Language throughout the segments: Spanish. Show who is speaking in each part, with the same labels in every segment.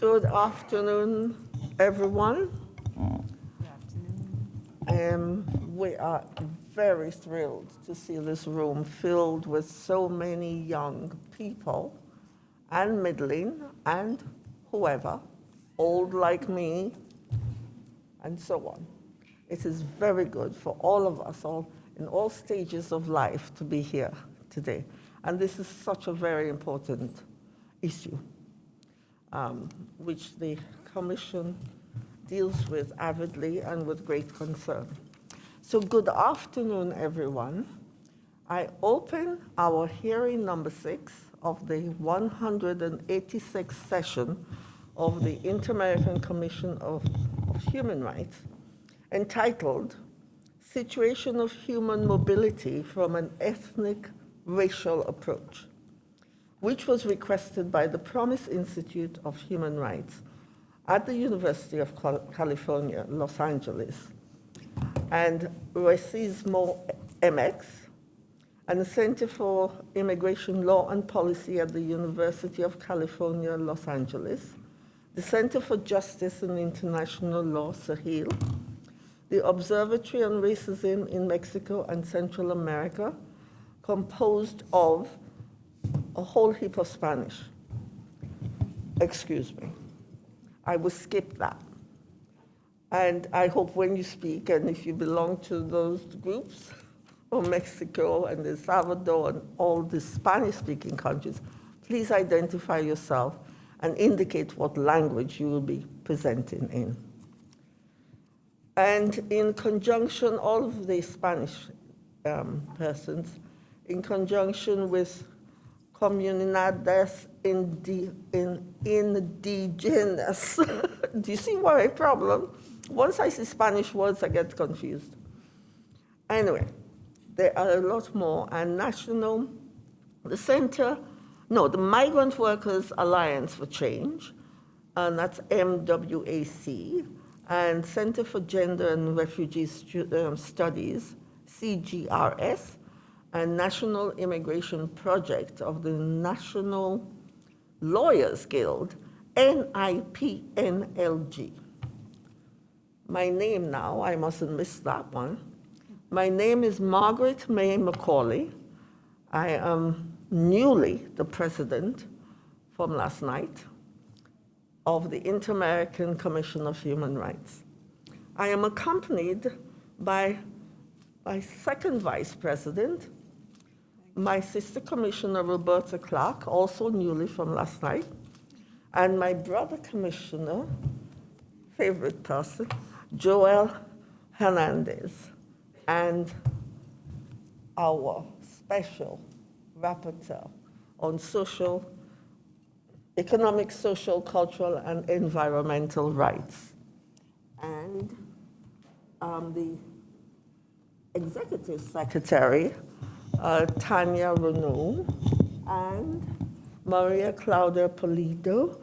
Speaker 1: Good afternoon, everyone. Um, we are very thrilled to see this room filled with so many young people and middling and whoever, old like me, and so on. It is very good for all of us, all in all stages of life, to be here today. And this is such a very important issue, um, which the Commission deals with avidly and with great concern. So good afternoon, everyone. I open our hearing number six of the 186th session of the Inter-American Commission of, of Human Rights entitled Situation of Human Mobility from an Ethnic Racial Approach, which was requested by the Promise Institute of Human Rights at the University of California, Los Angeles, and Racismo MX, and the Center for Immigration Law and Policy at the University of California, Los Angeles, the Center for Justice and International Law, Sahil, the Observatory on Racism in Mexico and Central America, composed of a whole heap of Spanish. Excuse me. I will skip that. And I hope when you speak, and if you belong to those groups from Mexico and El Salvador and all the Spanish-speaking countries, please identify yourself and indicate what language you will be presenting in. And in conjunction, all of the Spanish um, persons, in conjunction with comunidades indi, in, indigenous. Do you see my problem? Once I see Spanish words, I get confused. Anyway, there are a lot more, and national, the center, no, the Migrant Workers Alliance for Change, and that's MWAC, and Center for Gender and Refugee um, Studies, CGRS, and National Immigration Project of the National Lawyers Guild, NIPNLG. My name now, I mustn't miss that one. My name is Margaret May Macaulay. I am newly the president from last night of the Inter-American Commission of Human Rights. I am accompanied by my second vice president, my sister commissioner, Roberta Clark, also newly from last night, and my brother commissioner, favorite person, Joel Hernandez, and our special rapporteur on social, economic, social, cultural, and environmental rights. And um, the executive secretary uh, Tanya Renault, and Maria Claudia Polido,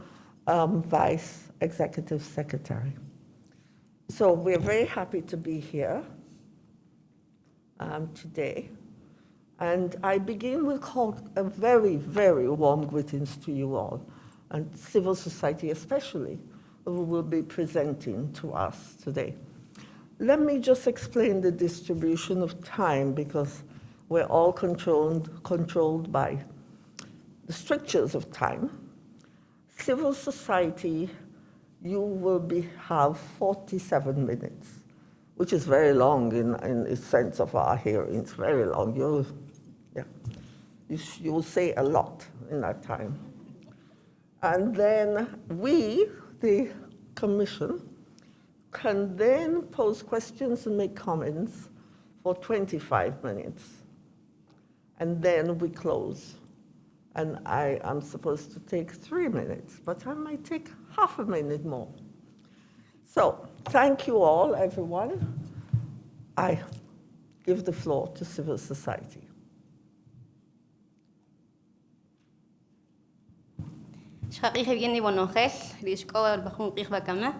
Speaker 1: um, Vice Executive Secretary. So we're very happy to be here um, today. And I begin with a very, very warm greetings to you all, and civil society especially, who will be presenting to us today. Let me just explain the distribution of time because we're all controlled, controlled by the strictures of time. Civil society, you will be, have 47 minutes, which is very long in, in the sense of our hearings, very long. You'll, yeah, you, you will say a lot in that time. And then we, the commission, can then pose questions and make comments for 25 minutes and then we close. And I am supposed to take three minutes, but I might take half a minute more. So thank you all, everyone. I give the floor to civil society.
Speaker 2: شقيقي بيني ونوخل ريشكو البخون قيخ بكما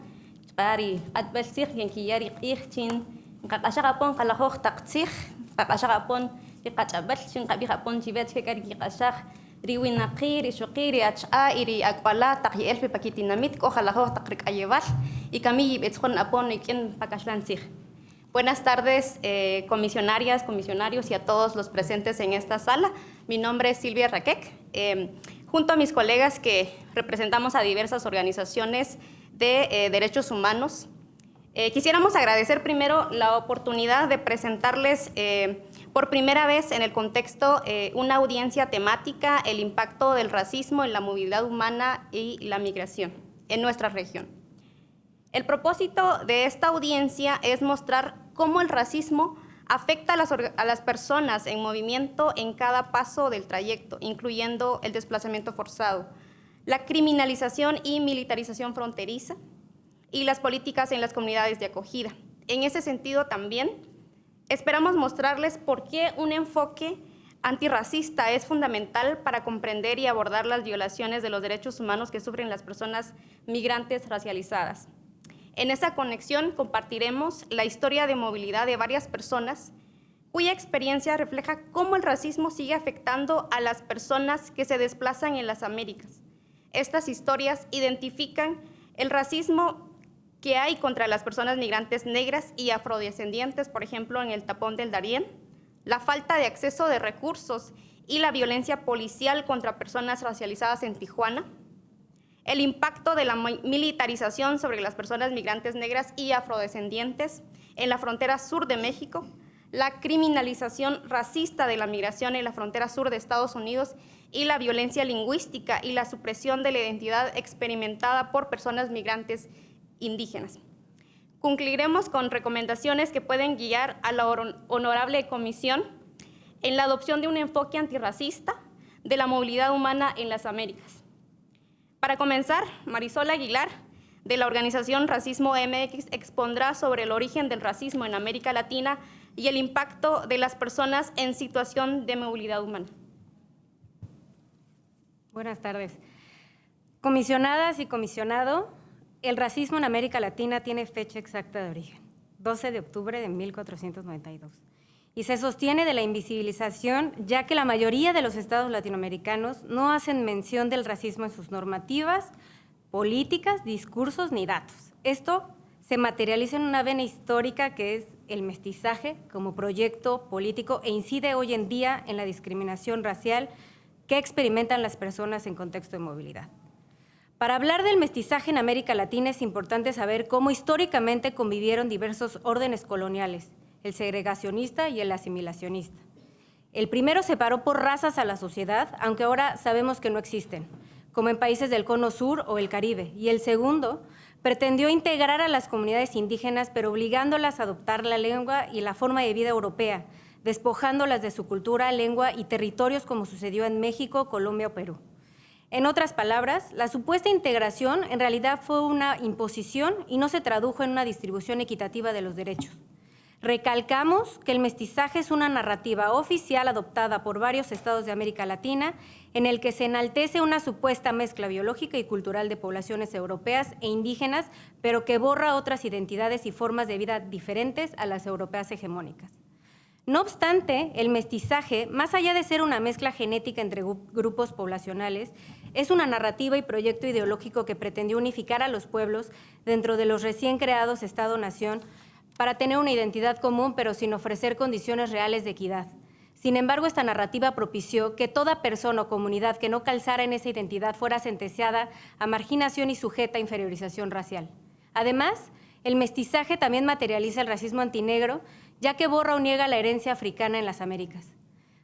Speaker 2: تقاري قد بلسيخ ينكي ياري قيختين قد أشغبون قلخوخ تقتيخ قد أشغبون ki qach'ab'al xinqab'ij apon chib'et ke k'ari kiq'axaj riwinaqi rishuqi riach'a iri akwala taq yi'elpi pakitinamit ojalá taq ayebal y kami yib'etzjon apon pakashlantzij. Buenas tardes, eh, comisionarias, comisionarios y a todos los presentes en esta sala. Mi nombre es Silvia Raquec. Eh, junto a mis colegas que representamos a diversas organizaciones de eh, derechos humanos, eh, quisiéramos agradecer primero la oportunidad de presentarles eh, por primera vez en el contexto eh, una audiencia temática, el impacto del racismo en la movilidad humana y la migración en nuestra región. El propósito de esta audiencia es mostrar cómo el racismo afecta a las, a las, personas en movimiento en cada paso del trayecto, incluyendo el desplazamiento forzado, la criminalización y militarización fronteriza y las políticas en las comunidades de acogida. En ese sentido también esperamos mostrarles por qué un enfoque antirracista es fundamental para comprender y abordar las violaciones de los derechos humanos que sufren las personas migrantes racializadas. En esa conexión compartiremos la historia de movilidad de varias personas cuya experiencia refleja cómo el racismo sigue afectando a las personas que se desplazan en las Américas. Estas historias identifican el racismo que hay contra las personas migrantes negras y afrodescendientes, por ejemplo, en el tapón del Darién, la falta de acceso de recursos y la violencia policial contra personas racializadas en Tijuana, el impacto de la militarización sobre las personas migrantes negras y afrodescendientes en la frontera sur de México, la criminalización racista de la migración en la frontera sur de Estados Unidos y la violencia lingüística y la supresión de la identidad experimentada por personas migrantes indígenas. Concluiremos con recomendaciones que pueden guiar a la honorable comisión en la adopción de un enfoque antirracista de la movilidad humana en las Américas. Para comenzar, Marisol Aguilar, de la organización Racismo MX, expondrá sobre el origen del racismo en América Latina y el impacto de las personas en situación de movilidad humana.
Speaker 3: Buenas tardes. Comisionadas y comisionado, el racismo en América Latina tiene fecha exacta de origen, 12 de octubre de 1492, y se sostiene de la invisibilización, ya que la mayoría de los estados latinoamericanos no hacen mención del racismo en sus normativas, políticas, discursos ni datos. Esto se materializa en una vena histórica que es el mestizaje como proyecto político e incide hoy en día en la discriminación racial que experimentan las personas en contexto de movilidad. Para hablar del mestizaje en América Latina es importante saber cómo históricamente convivieron diversos órdenes coloniales, el segregacionista y el asimilacionista. El primero separó por razas a la sociedad, aunque ahora sabemos que no existen, como en países del Cono Sur o el Caribe, y el segundo pretendió integrar a las comunidades indígenas, pero obligándolas a adoptar la lengua y la forma de vida europea, despojándolas de su cultura, lengua y territorios como sucedió en México, Colombia o Perú. En otras palabras, la supuesta integración en realidad fue una imposición y no se tradujo en una distribución equitativa de los derechos. Recalcamos que el mestizaje es una narrativa oficial adoptada por varios estados de América Latina en el que se enaltece una supuesta mezcla biológica y cultural de poblaciones europeas e indígenas, pero que borra otras identidades y formas de vida diferentes a las europeas hegemónicas. No obstante, el mestizaje, más allá de ser una mezcla genética entre grupos poblacionales, es una narrativa y proyecto ideológico que pretendió unificar a los pueblos dentro de los recién creados Estado-Nación para tener una identidad común, pero sin ofrecer condiciones reales de equidad. Sin embargo, esta narrativa propició que toda persona o comunidad que no calzara en esa identidad fuera sentenciada a marginación y sujeta a inferiorización racial. Además, el mestizaje también materializa el racismo antinegro, ya que borra o niega la herencia africana en las Américas.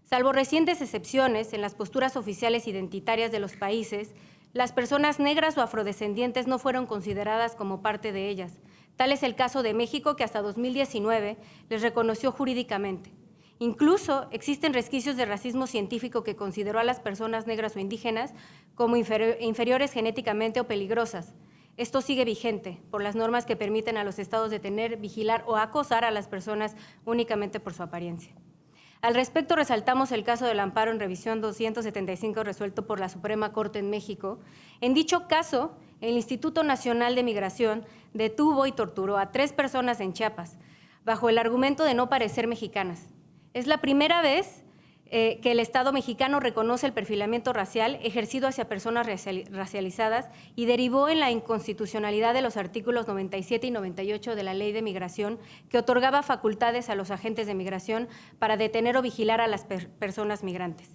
Speaker 3: Salvo recientes excepciones en las posturas oficiales identitarias de los países, las personas negras o afrodescendientes no fueron consideradas como parte de ellas. Tal es el caso de México, que hasta 2019 les reconoció jurídicamente. Incluso existen resquicios de racismo científico que consideró a las personas negras o indígenas como inferiores genéticamente o peligrosas, esto sigue vigente por las normas que permiten a los estados detener, vigilar o acosar a las personas únicamente por su apariencia. Al respecto, resaltamos el caso del amparo en revisión 275 resuelto por la Suprema Corte en México. En dicho caso, el Instituto Nacional de Migración detuvo y torturó a tres personas en Chiapas, bajo el argumento de no parecer mexicanas. Es la primera vez eh, que el Estado mexicano reconoce el perfilamiento racial ejercido hacia personas raciali- racializadas y derivó en la inconstitucionalidad de los artículos 97 y 98 de la Ley de Migración, que otorgaba facultades a los agentes de migración para detener o vigilar a las per- personas migrantes.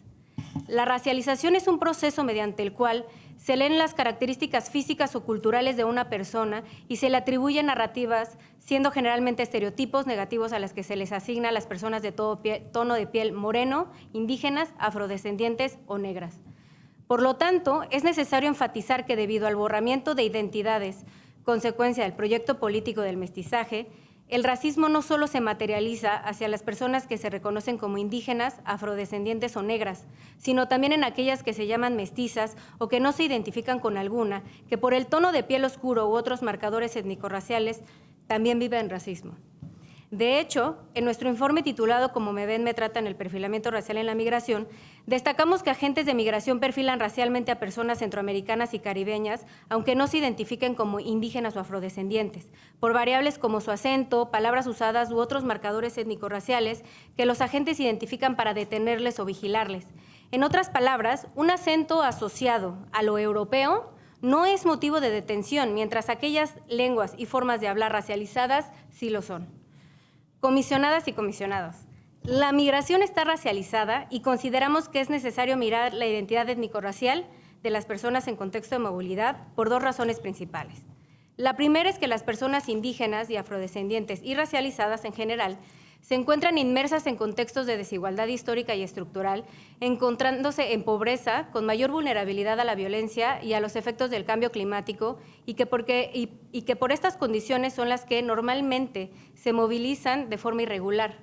Speaker 3: La racialización es un proceso mediante el cual se leen las características físicas o culturales de una persona y se le atribuyen narrativas, siendo generalmente estereotipos negativos a las que se les asigna a las personas de todo tono de piel moreno, indígenas, afrodescendientes o negras. Por lo tanto, es necesario enfatizar que debido al borramiento de identidades, consecuencia del proyecto político del mestizaje, el racismo no solo se materializa hacia las personas que se reconocen como indígenas, afrodescendientes o negras, sino también en aquellas que se llaman mestizas o que no se identifican con alguna, que por el tono de piel oscuro u otros marcadores étnico-raciales también viven racismo. De hecho, en nuestro informe titulado Como me ven, me tratan el perfilamiento racial en la migración, destacamos que agentes de migración perfilan racialmente a personas centroamericanas y caribeñas, aunque no se identifiquen como indígenas o afrodescendientes, por variables como su acento, palabras usadas u otros marcadores étnico-raciales que los agentes identifican para detenerles o vigilarles. En otras palabras, un acento asociado a lo europeo no es motivo de detención, mientras aquellas lenguas y formas de hablar racializadas sí lo son. Comisionadas y comisionados. La migración está racializada y consideramos que es necesario mirar la identidad étnico-racial de las personas en contexto de movilidad por dos razones principales. La primera es que las personas indígenas y afrodescendientes y racializadas en general se encuentran inmersas en contextos de desigualdad histórica y estructural, encontrándose en pobreza, con mayor vulnerabilidad a la violencia y a los efectos del cambio climático, y que, porque, y, que por estas condiciones son las que normalmente se movilizan de forma irregular.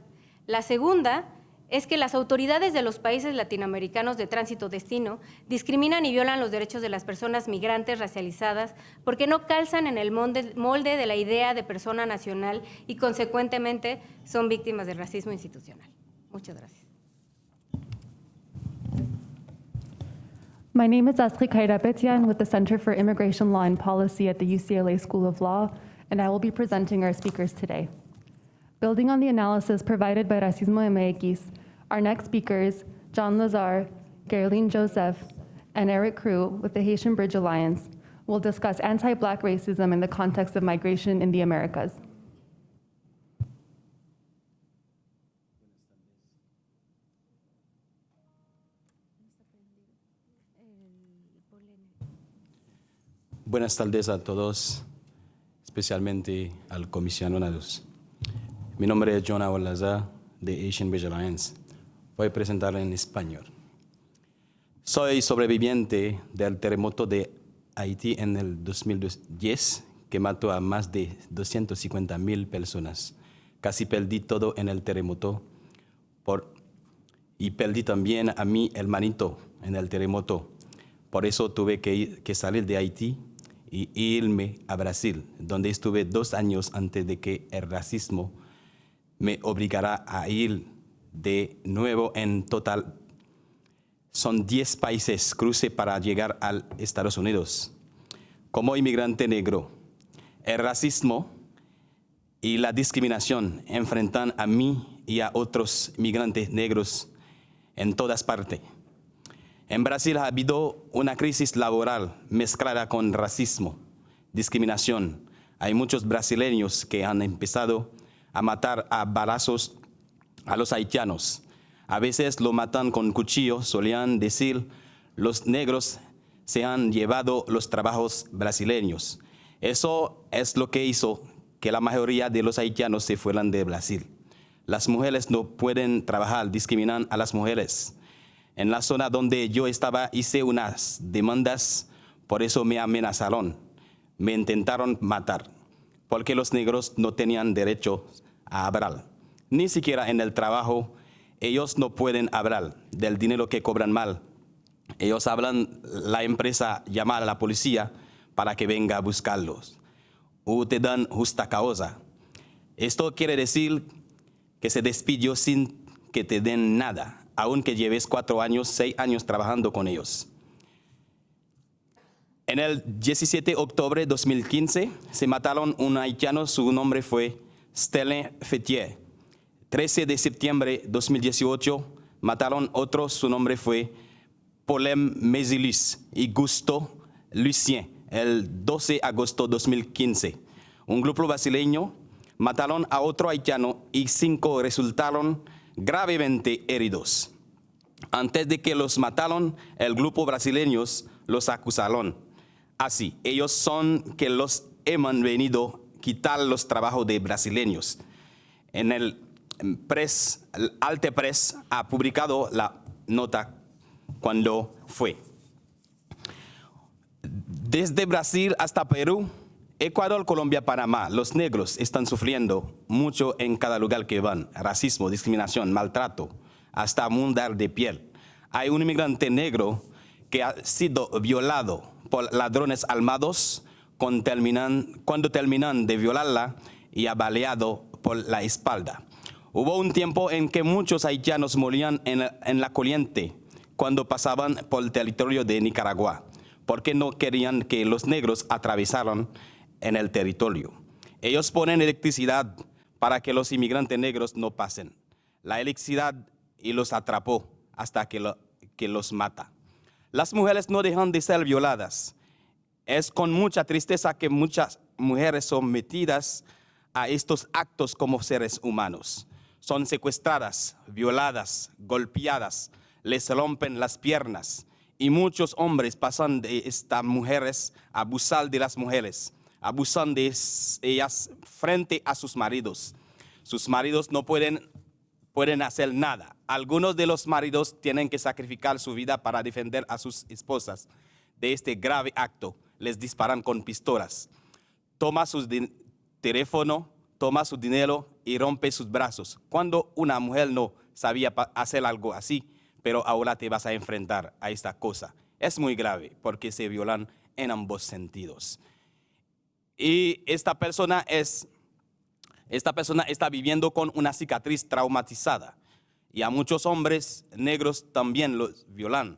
Speaker 3: La segunda es que las autoridades de los países latinoamericanos de tránsito destino discriminan y violan los derechos de las personas migrantes racializadas porque no calzan en el molde, de la idea de persona nacional y consecuentemente son víctimas del racismo institucional. Muchas gracias.
Speaker 4: My name is Astrid Kairapetian with the Center for Immigration Law and Policy at the UCLA School of Law, and I will be presenting our speakers today. Building on the analysis provided by Racismo MX, our next speakers, John Lazar, Geraldine Joseph, and Eric Crew with the Haitian Bridge Alliance, will discuss anti-Black racism in the context of migration in the Americas.
Speaker 5: Buenas tardes a todos, especialmente al comisionados. Mi nombre es John Awalaza de Asian Bridge Alliance. Voy a presentarlo en español. Soy sobreviviente del terremoto de Haití en el 2010 que mató a más de 250 mil personas. Casi perdí todo en el terremoto por, y perdí también a mi hermanito en el terremoto. Por eso tuve que, que salir de Haití y irme a Brasil, donde estuve dos años antes de que el racismo me obligara a ir de nuevo en total. Son 10 países cruce para llegar a Estados Unidos. Como inmigrante negro, el racismo y la discriminación enfrentan a mí y a otros migrantes negros en todas partes. En Brasil ha habido una crisis laboral mezclada con racismo, discriminación. Hay muchos brasileños que han empezado a matar a balazos a los haitianos. A veces lo matan con cuchillo, solían decir, los negros se han llevado los trabajos brasileños. Eso es lo que hizo que la mayoría de los haitianos se fueran de Brasil. Las mujeres no pueden trabajar, discriminan a las mujeres. En la zona donde yo estaba hice unas demandas, por eso me amenazaron, me intentaron matar, porque los negros no tenían derecho a. Ni siquiera en el trabajo ellos no pueden hablar del dinero que cobran mal. Ellos hablan, la empresa llama a la policía para que venga a buscarlos. O te dan justa causa. Esto quiere decir que se despidió sin que te den nada, aunque lleves cuatro años, seis años trabajando con ellos. En el 17 de octubre de 2015 se mataron un haitiano, su nombre fue Stellan Fetier. 13 de septiembre de 2018 mataron otro, su nombre fue Polem Mesilis y Gusto Lucien el 12 de agosto de 2015. Un grupo brasileño mataron a otro haitiano y cinco resultaron gravemente heridos. Antes de que los mataron, el grupo brasileños los acusaron. Así, ellos son que los hemos venido quitar los trabajos de brasileños. En el press, el Alte Press ha publicado la nota cuando fue. Desde Brasil hasta Perú, Ecuador, Colombia, Panamá, los negros están sufriendo mucho en cada lugar que van. Racismo, discriminación, maltrato, hasta mundar de piel. Hay un inmigrante negro que ha sido violado por ladrones armados cuando terminan, cuando terminan de violarla y ha baleado por la espalda. Hubo un tiempo en que muchos haitianos morían en, en la corriente cuando pasaban por el territorio de Nicaragua, porque no querían que los negros atravesaran en el territorio. Ellos ponen electricidad para que los inmigrantes negros no pasen. La electricidad y los atrapó hasta que los mata. Las mujeres no dejan de ser violadas. Es con mucha tristeza que muchas mujeres son metidas a estos actos como seres humanos. Son secuestradas, violadas, golpeadas, les rompen las piernas. Y muchos hombres pasan de estas mujeres a abusar de las mujeres, abusan de ellas frente a sus maridos. Sus maridos no pueden pueden hacer nada. Algunos de los maridos tienen que sacrificar su vida para defender a sus esposas de este grave acto. Les disparan con pistolas. Toma su teléfono, toma su dinero y rompe sus brazos. Cuando una mujer no sabía hacer algo así, pero ahora te vas a enfrentar a esta cosa. Es muy grave porque se violan en ambos sentidos. Y esta persona es esta persona está viviendo con una cicatriz traumatizada y a muchos hombres negros también los violan.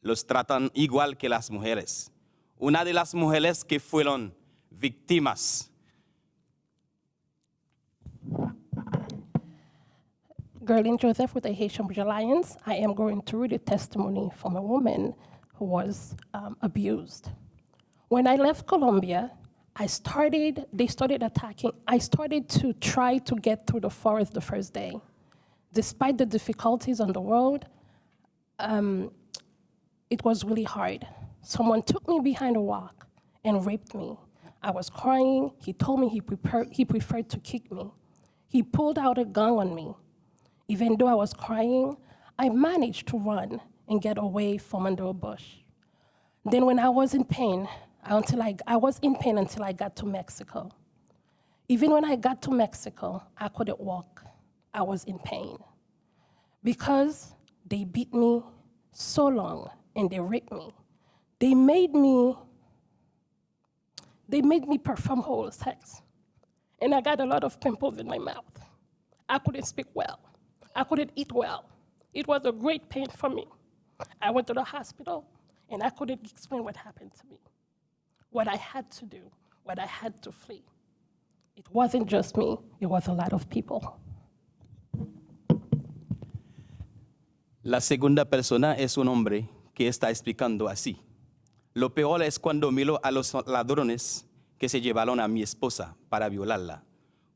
Speaker 5: Los tratan igual que las mujeres. Una de las mujeres que fueron víctimas
Speaker 6: Gerlin Joseph with the Haitian Bridge Alliance. I am going to read a testimony from a woman who was um, abused. When I left Colombia, I started, they started attacking. I started to try to get through the forest the first day. Despite the difficulties on the road, um, it was really hard. Someone took me behind a rock and raped me. I was crying. He told me he, prepared, he preferred to kick me. He pulled out a gun on me. Even though I was crying, I managed to run and get away from under a bush. Then when I was in pain, until I, I was in pain until I got to Mexico. Even when I got to Mexico, I couldn't walk. I was in pain because they beat me so long and they raped me. They made me, they made me perform oral sex. And I got a lot of pimples in my mouth. I couldn't speak well. I couldn't eat well. It was a great pain for me. I went to the hospital and I couldn't explain what happened to me, what I had to do, what I had to flee. It wasn't just me, it was a lot of people.
Speaker 5: La segunda persona es un hombre que está explicando así. Lo peor es cuando miro a los ladrones que se llevaron a mi esposa para violarla.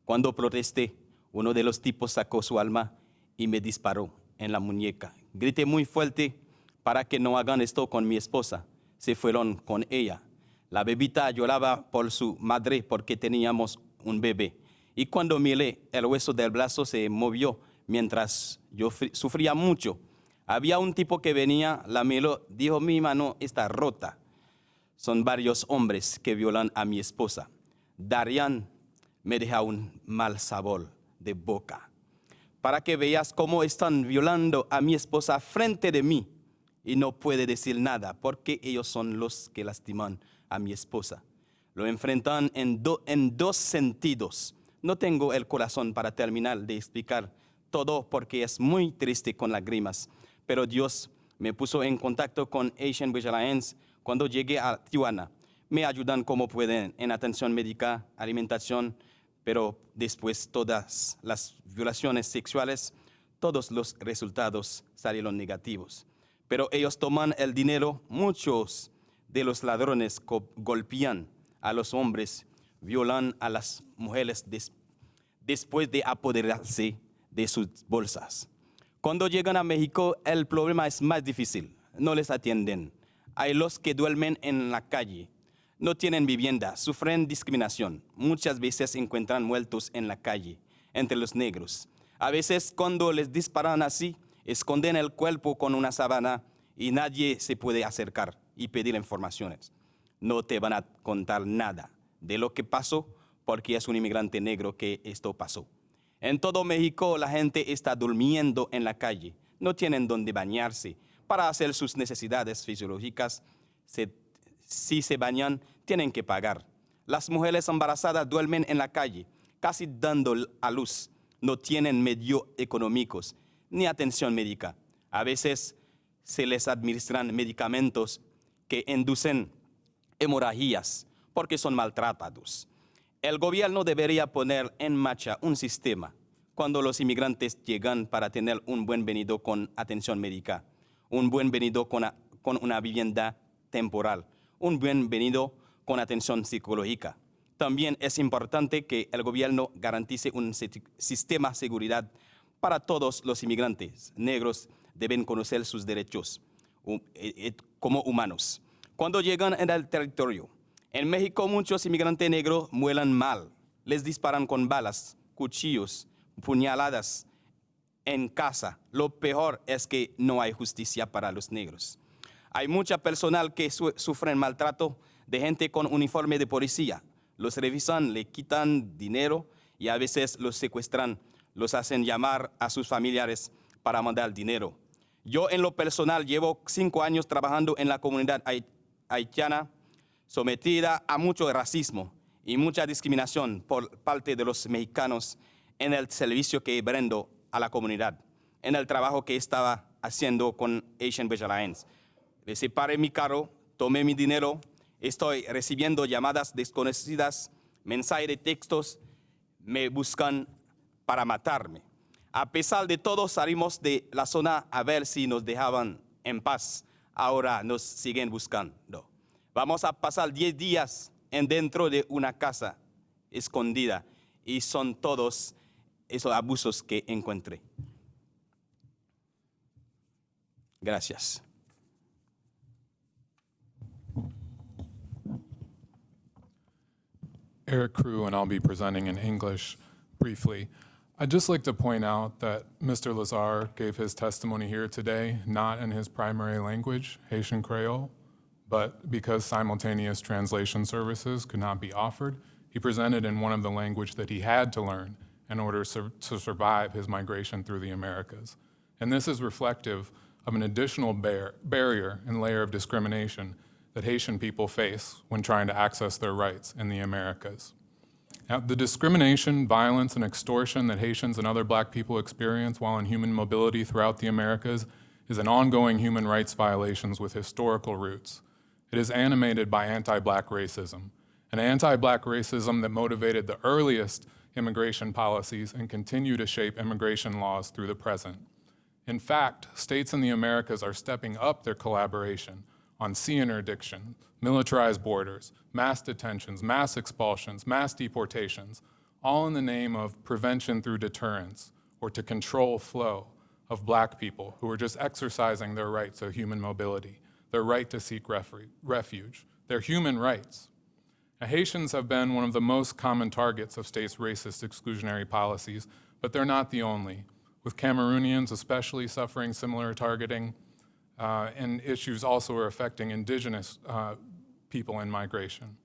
Speaker 5: Cuando protesté, uno de los tipos sacó su alma y me disparó en la muñeca. Grité muy fuerte para que no hagan esto con mi esposa. Se fueron con ella. La bebita lloraba por su madre porque teníamos un bebé. Y cuando miré, el hueso del brazo se movió mientras yo sufría mucho. Había un tipo que venía, la miró, dijo, mi mano está rota. Son varios hombres que violan a mi esposa. Darian me deja un mal sabor de boca. Para que veas cómo están violando a mi esposa frente de mí y no puede decir nada porque ellos son los que lastiman a mi esposa. Lo enfrentan en dos sentidos. No tengo el corazón para terminar de explicar todo porque es muy triste con lágrimas, pero Dios me puso en contacto con Asian Bridge Alliance cuando llegué a Tijuana. Me ayudan como pueden en atención médica, alimentación, pero después todas las violaciones sexuales, todos los resultados salieron negativos. Pero ellos toman el dinero, muchos de los ladrones golpean a los hombres, violan a las mujeres des- después de apoderarse de sus bolsas. Cuando llegan a México, el problema es más difícil. No les atienden. Hay los que duermen en la calle, no tienen vivienda, sufren discriminación. Muchas veces encuentran muertos en la calle, entre los negros. A veces cuando les disparan así, esconden el cuerpo con una sábana y nadie se puede acercar y pedir informaciones. No te van a contar nada de lo que pasó porque es un inmigrante negro que esto pasó. En todo México la gente está durmiendo en la calle, no tienen donde bañarse. Para hacer sus necesidades fisiológicas, si se bañan, tienen que pagar. Las mujeres embarazadas duermen en la calle, casi dando a luz. No tienen medios económicos ni atención médica. A veces se les administran medicamentos que inducen hemorragias porque son maltratados. El gobierno debería poner en marcha un sistema cuando los inmigrantes llegan para tener un buen venido con atención médica, un buen venido con, una vivienda temporal, un buen venido con atención psicológica. También es importante que el gobierno garantice un sistema de seguridad para todos los inmigrantes negros. Deben conocer sus derechos eh, eh, como humanos. Cuando llegan al territorio, en México muchos inmigrantes negros muelan mal. Les disparan con balas, cuchillos, puñaladas en casa. Lo peor es que no hay justicia para los negros. Hay mucha personal que su- sufren maltrato de gente con uniforme de policía. Los revisan, le quitan dinero y a veces los secuestran, los hacen llamar a sus familiares para mandar dinero. Yo en lo personal llevo cinco años trabajando en la comunidad hai- haitiana sometida a mucho racismo y mucha discriminación por parte de los mexicanos en el servicio que brindo a la comunidad, en el trabajo que estaba haciendo con Asian Visual Alliance. Le separé mi carro, tomé mi dinero, estoy recibiendo llamadas desconocidas, mensajes de textos, me buscan para matarme. A pesar de todo, salimos de la zona a ver si nos dejaban en paz. Ahora nos siguen buscando. Vamos a pasar 10 días en dentro de una casa escondida y son todos esos abusos que encontré. Gracias.
Speaker 7: Eric Crew, and I'll be presenting in English briefly. I'd just like to point out that Mr. Lazar gave his testimony here today not in his primary language, Haitian Creole, but because simultaneous translation services could not be offered, he presented in one of the language that he had to learn in order to survive his migration through the Americas. And this is reflective of an additional bar- barrier and layer of discrimination that Haitian people face when trying to access their rights in the Americas. Now, the discrimination, violence, and extortion that Haitians and other black people experience while in human mobility throughout the Americas is an ongoing human rights violations with historical roots. It is animated by anti-black racism, an anti-black racism that motivated the earliest immigration policies and continue to shape immigration laws through the present. In fact, states in the Americas are stepping up their collaboration on sea interdiction, militarized borders, mass detentions, mass expulsions, mass deportations, all in the name of prevention through deterrence or to control flow of black people who are just exercising their rights of human mobility, their right to seek refuge, their human rights. Haitians have been one of the most common targets of states' racist exclusionary policies, but they're not the only, with Cameroonians especially suffering similar targeting, uh, and issues also are affecting indigenous uh, people in migration.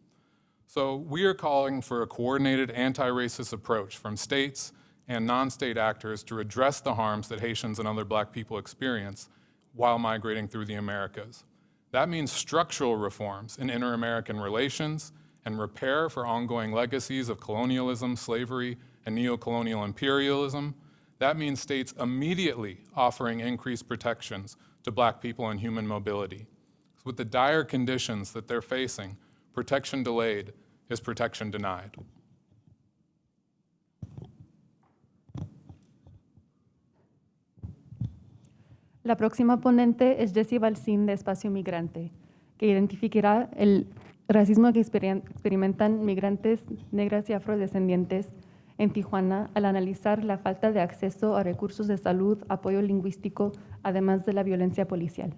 Speaker 7: So we are calling for a coordinated anti-racist approach from states and non-state actors to address the harms that Haitians and other black people experience while migrating through the Americas. That means structural reforms in inter-American relations and repair for ongoing legacies of colonialism, slavery, and neo-colonial imperialism. That means states immediately offering increased protections to black people and human mobility. With the dire conditions that they're facing, protection delayed is protection denied.
Speaker 4: La próxima ponente es Jessie Balsín de Espacio Migrante, que identificará el racismo que experimentan migrantes negras y afrodescendientes en Tijuana al analizar la falta de acceso a recursos de salud, apoyo lingüístico, además de la violencia policial.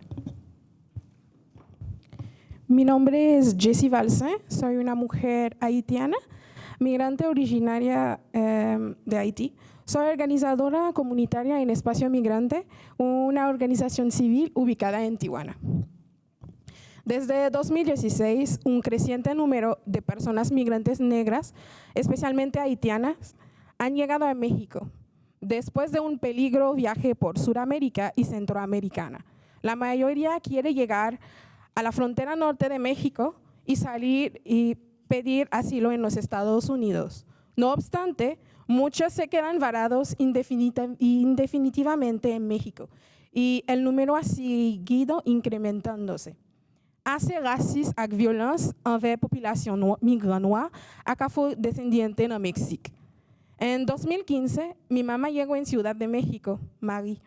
Speaker 8: Mi nombre es Jessie Balse, soy una mujer haitiana, migrante originaria eh, de Haití. Soy organizadora comunitaria en Espacio Migrante, una organización civil ubicada en Tijuana. Desde 2016, un creciente número de personas migrantes negras, especialmente haitianas, han llegado a México después de un peligro viaje por Sudamérica y Centroamericana. La mayoría quiere llegar a la frontera norte de México y salir y pedir asilo en los Estados Unidos. No obstante, muchos se quedan varados indefinitivamente en México y el número ha seguido incrementándose. Assez raciste ak violence envers population no migrant noir ak afrodescendiente en México. En 2015, mi mamá llegó en Ciudad de México, Marie.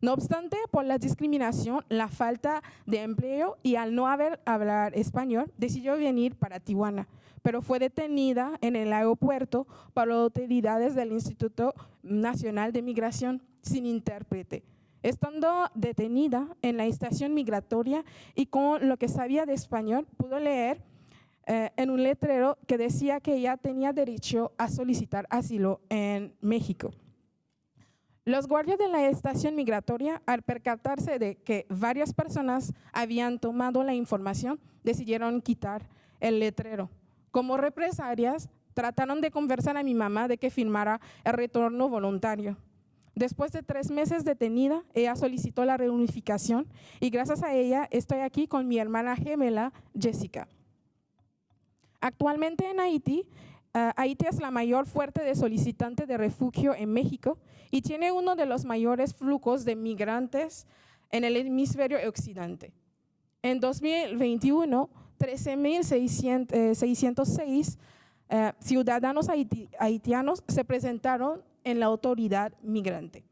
Speaker 8: No obstante, por la discriminación, la falta de empleo y al no haber hablar español, decidió venir para Tijuana, pero fue detenida en el aeropuerto por las autoridades del Instituto Nacional de Migración sin intérprete. Estando detenida en la estación migratoria y con lo que sabía de español, pudo leer eh, en un letrero que decía que ella tenía derecho a solicitar asilo en México. Los guardias de la estación migratoria, al percatarse de que varias personas habían tomado la información, decidieron quitar el letrero. Como represalias, trataron de conversar a mi mamá de que firmara el retorno voluntario. Después de tres meses detenida, ella solicitó la reunificación y gracias a ella estoy aquí con mi hermana gemela, Jessica. Actualmente en Haití, ah, Haití es la mayor fuerte de solicitantes de refugio en México y tiene uno de los mayores flujos de migrantes en el hemisferio occidente. En 2021, 13.606 eh, ciudadanos haiti- haitianos se presentaron en la autoridad migrante.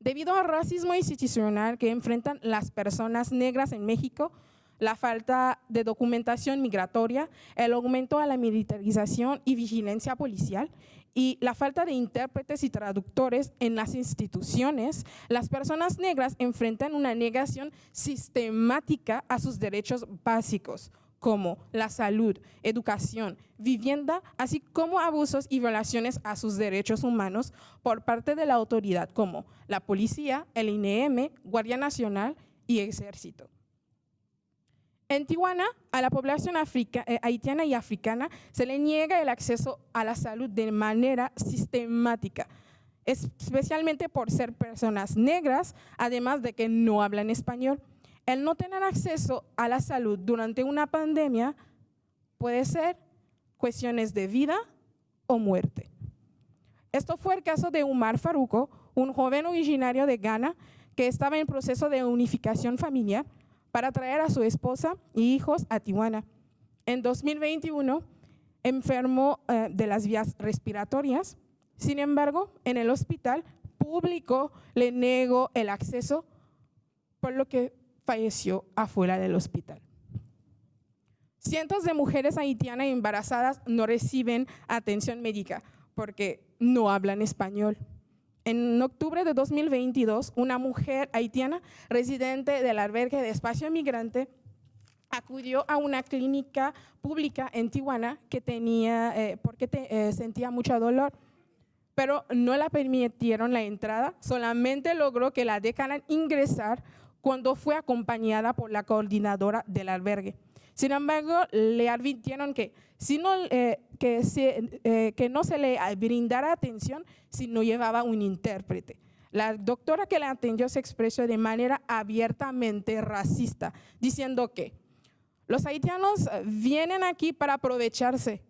Speaker 8: Debido al racismo institucional que enfrentan las personas negras en México, la falta de documentación migratoria, el aumento a la militarización y vigilancia policial y la falta de intérpretes y traductores en las instituciones, las personas negras enfrentan una negación sistemática a sus derechos básicos como la salud, educación, vivienda, así como abusos y violaciones a sus derechos humanos por parte de la autoridad como la policía, el INEM, Guardia Nacional y Ejército. En Tijuana, a la población africa- eh, haitiana y africana se le niega el acceso a la salud de manera sistemática, es- especialmente por ser personas negras, además de que no hablan español. El no tener acceso a la salud durante una pandemia puede ser cuestiones de vida o muerte. Esto fue el caso de Umar Faruco, un joven originario de Ghana que estaba en proceso de unificación familiar para traer a su esposa y hijos a Tijuana. En 2021 enfermó eh, de las vías respiratorias. Sin embargo, en el hospital público le negó el acceso, por lo que falleció afuera del hospital. Cientos de mujeres haitianas embarazadas no reciben atención médica porque no hablan español. En octubre de 2022, una mujer haitiana residente del albergue de espacio migrante acudió a una clínica pública en Tijuana que tenía, eh, porque te- eh, sentía mucho dolor, pero no la permitieron la entrada, solamente logró que la dejaran ingresar cuando fue acompañada por la coordinadora del albergue. Sin embargo, le advirtieron que, si no, eh, que, se- eh, que no se le brindara atención si no llevaba un intérprete. La doctora que la atendió se expresó de manera abiertamente racista, diciendo que los haitianos vienen aquí para aprovecharse.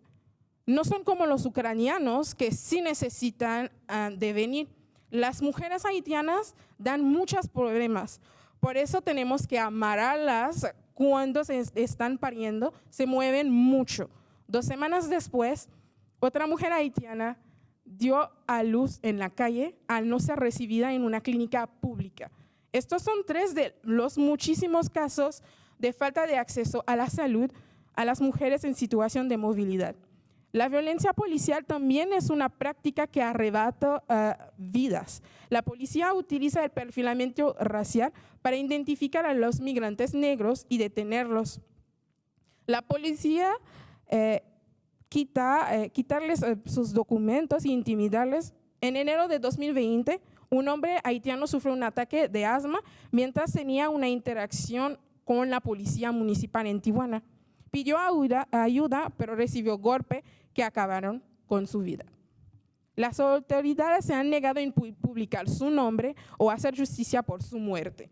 Speaker 8: No son como los ucranianos que sí necesitan ah, de venir. Las mujeres haitianas dan muchos problemas. Por eso tenemos que amarrarlas cuando se es- están pariendo. Se mueven mucho. Dos semanas después, otra mujer haitiana dio a luz en la calle al no ser recibida en una clínica pública. Estos son tres de los muchísimos casos de falta de acceso a la salud a las mujeres en situación de movilidad. La violencia policial también es una práctica que arrebata eh, vidas. La policía utiliza el perfilamiento racial para identificar a los migrantes negros y detenerlos. La policía eh, quita, eh, quitarles sus documentos e intimidarles. En enero de 2020, un hombre haitiano sufrió un ataque de asma mientras tenía una interacción con la policía municipal en Tijuana. Pidió ayuda, pero recibió golpe que acabaron con su vida. Las autoridades se han negado a pu- publicar su nombre o hacer justicia por su muerte.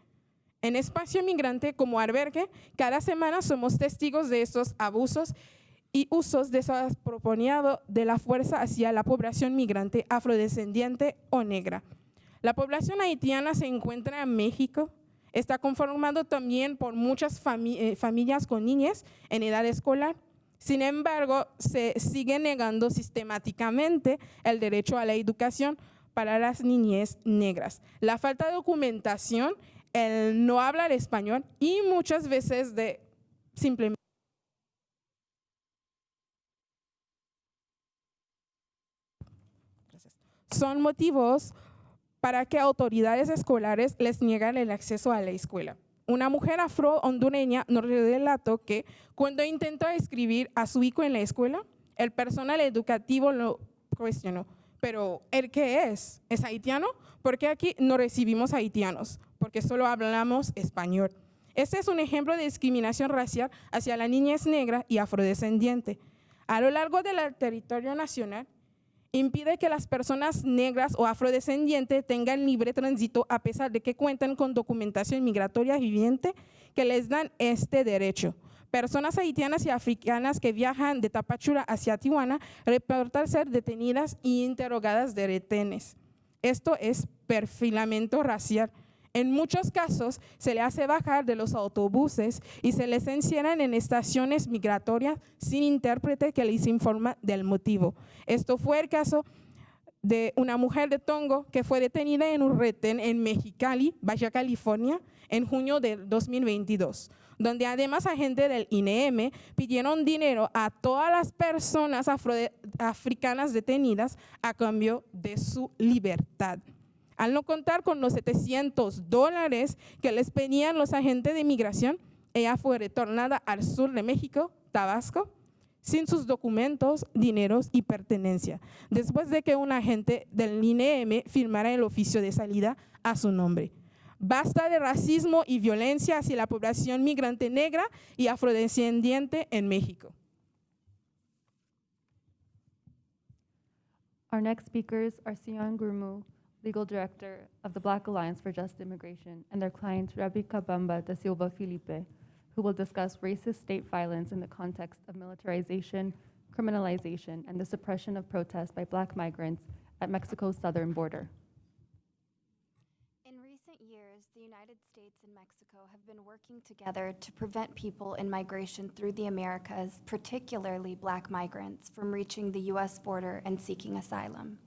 Speaker 8: En Espacio Migrante como albergue, cada semana somos testigos de estos abusos y usos desapropiados de la fuerza hacia la población migrante afrodescendiente o negra. La población haitiana se encuentra en México, está conformado también por muchas eh, familias con niñas en edad escolar. Sin embargo, se sigue negando sistemáticamente el derecho a la educación para las niñez negras. La falta de documentación, el no hablar español y muchas veces de simplemente son motivos para que autoridades escolares les niegan el acceso a la escuela. Una mujer afro-hondureña nos relató que cuando intentó escribir a su hijo en la escuela, el personal educativo lo cuestionó. Pero, ¿el qué es? ¿Es haitiano? Porque aquí no recibimos haitianos, porque solo hablamos español. Este es un ejemplo de discriminación racial hacia la niñez negra y afrodescendiente. A lo largo del territorio nacional, impide que las personas negras o afrodescendientes tengan libre tránsito a pesar de que cuentan con documentación migratoria viviente que les dan este derecho. Personas haitianas y africanas que viajan de Tapachula hacia Tijuana reportan ser detenidas y interrogadas de retenes. Esto es perfilamiento racial. En muchos casos se le hace bajar de los autobuses y se les encierran en estaciones migratorias sin intérprete que les informa del motivo. Esto fue el caso de una mujer de Tongo que fue detenida en un retén en Mexicali, Baja California, en junio del 2022, donde además agentes del INEM pidieron dinero a todas las personas afro- africanas detenidas a cambio de su libertad. Al no contar con los 700 dólares que les pedían los agentes de migración, ella fue retornada al sur de México, Tabasco, sin sus documentos, dineros y pertenencia, después de que un agente del INEM firmara el oficio de salida a su nombre. Basta de racismo y violencia hacia la población migrante negra y afrodescendiente en México.
Speaker 4: Our next speakers are Sion Gurmu, Legal Director of the Black Alliance for Just Immigration, and their client Rebecca Bamba da Silva Felipe, who will discuss racist state violence in the context of militarization, criminalization, and the suppression of protests by black migrants at Mexico's southern border.
Speaker 9: In recent years, the United States and Mexico have been working together to prevent people in migration through the Americas, particularly black migrants, from reaching the U.S. border and seeking asylum.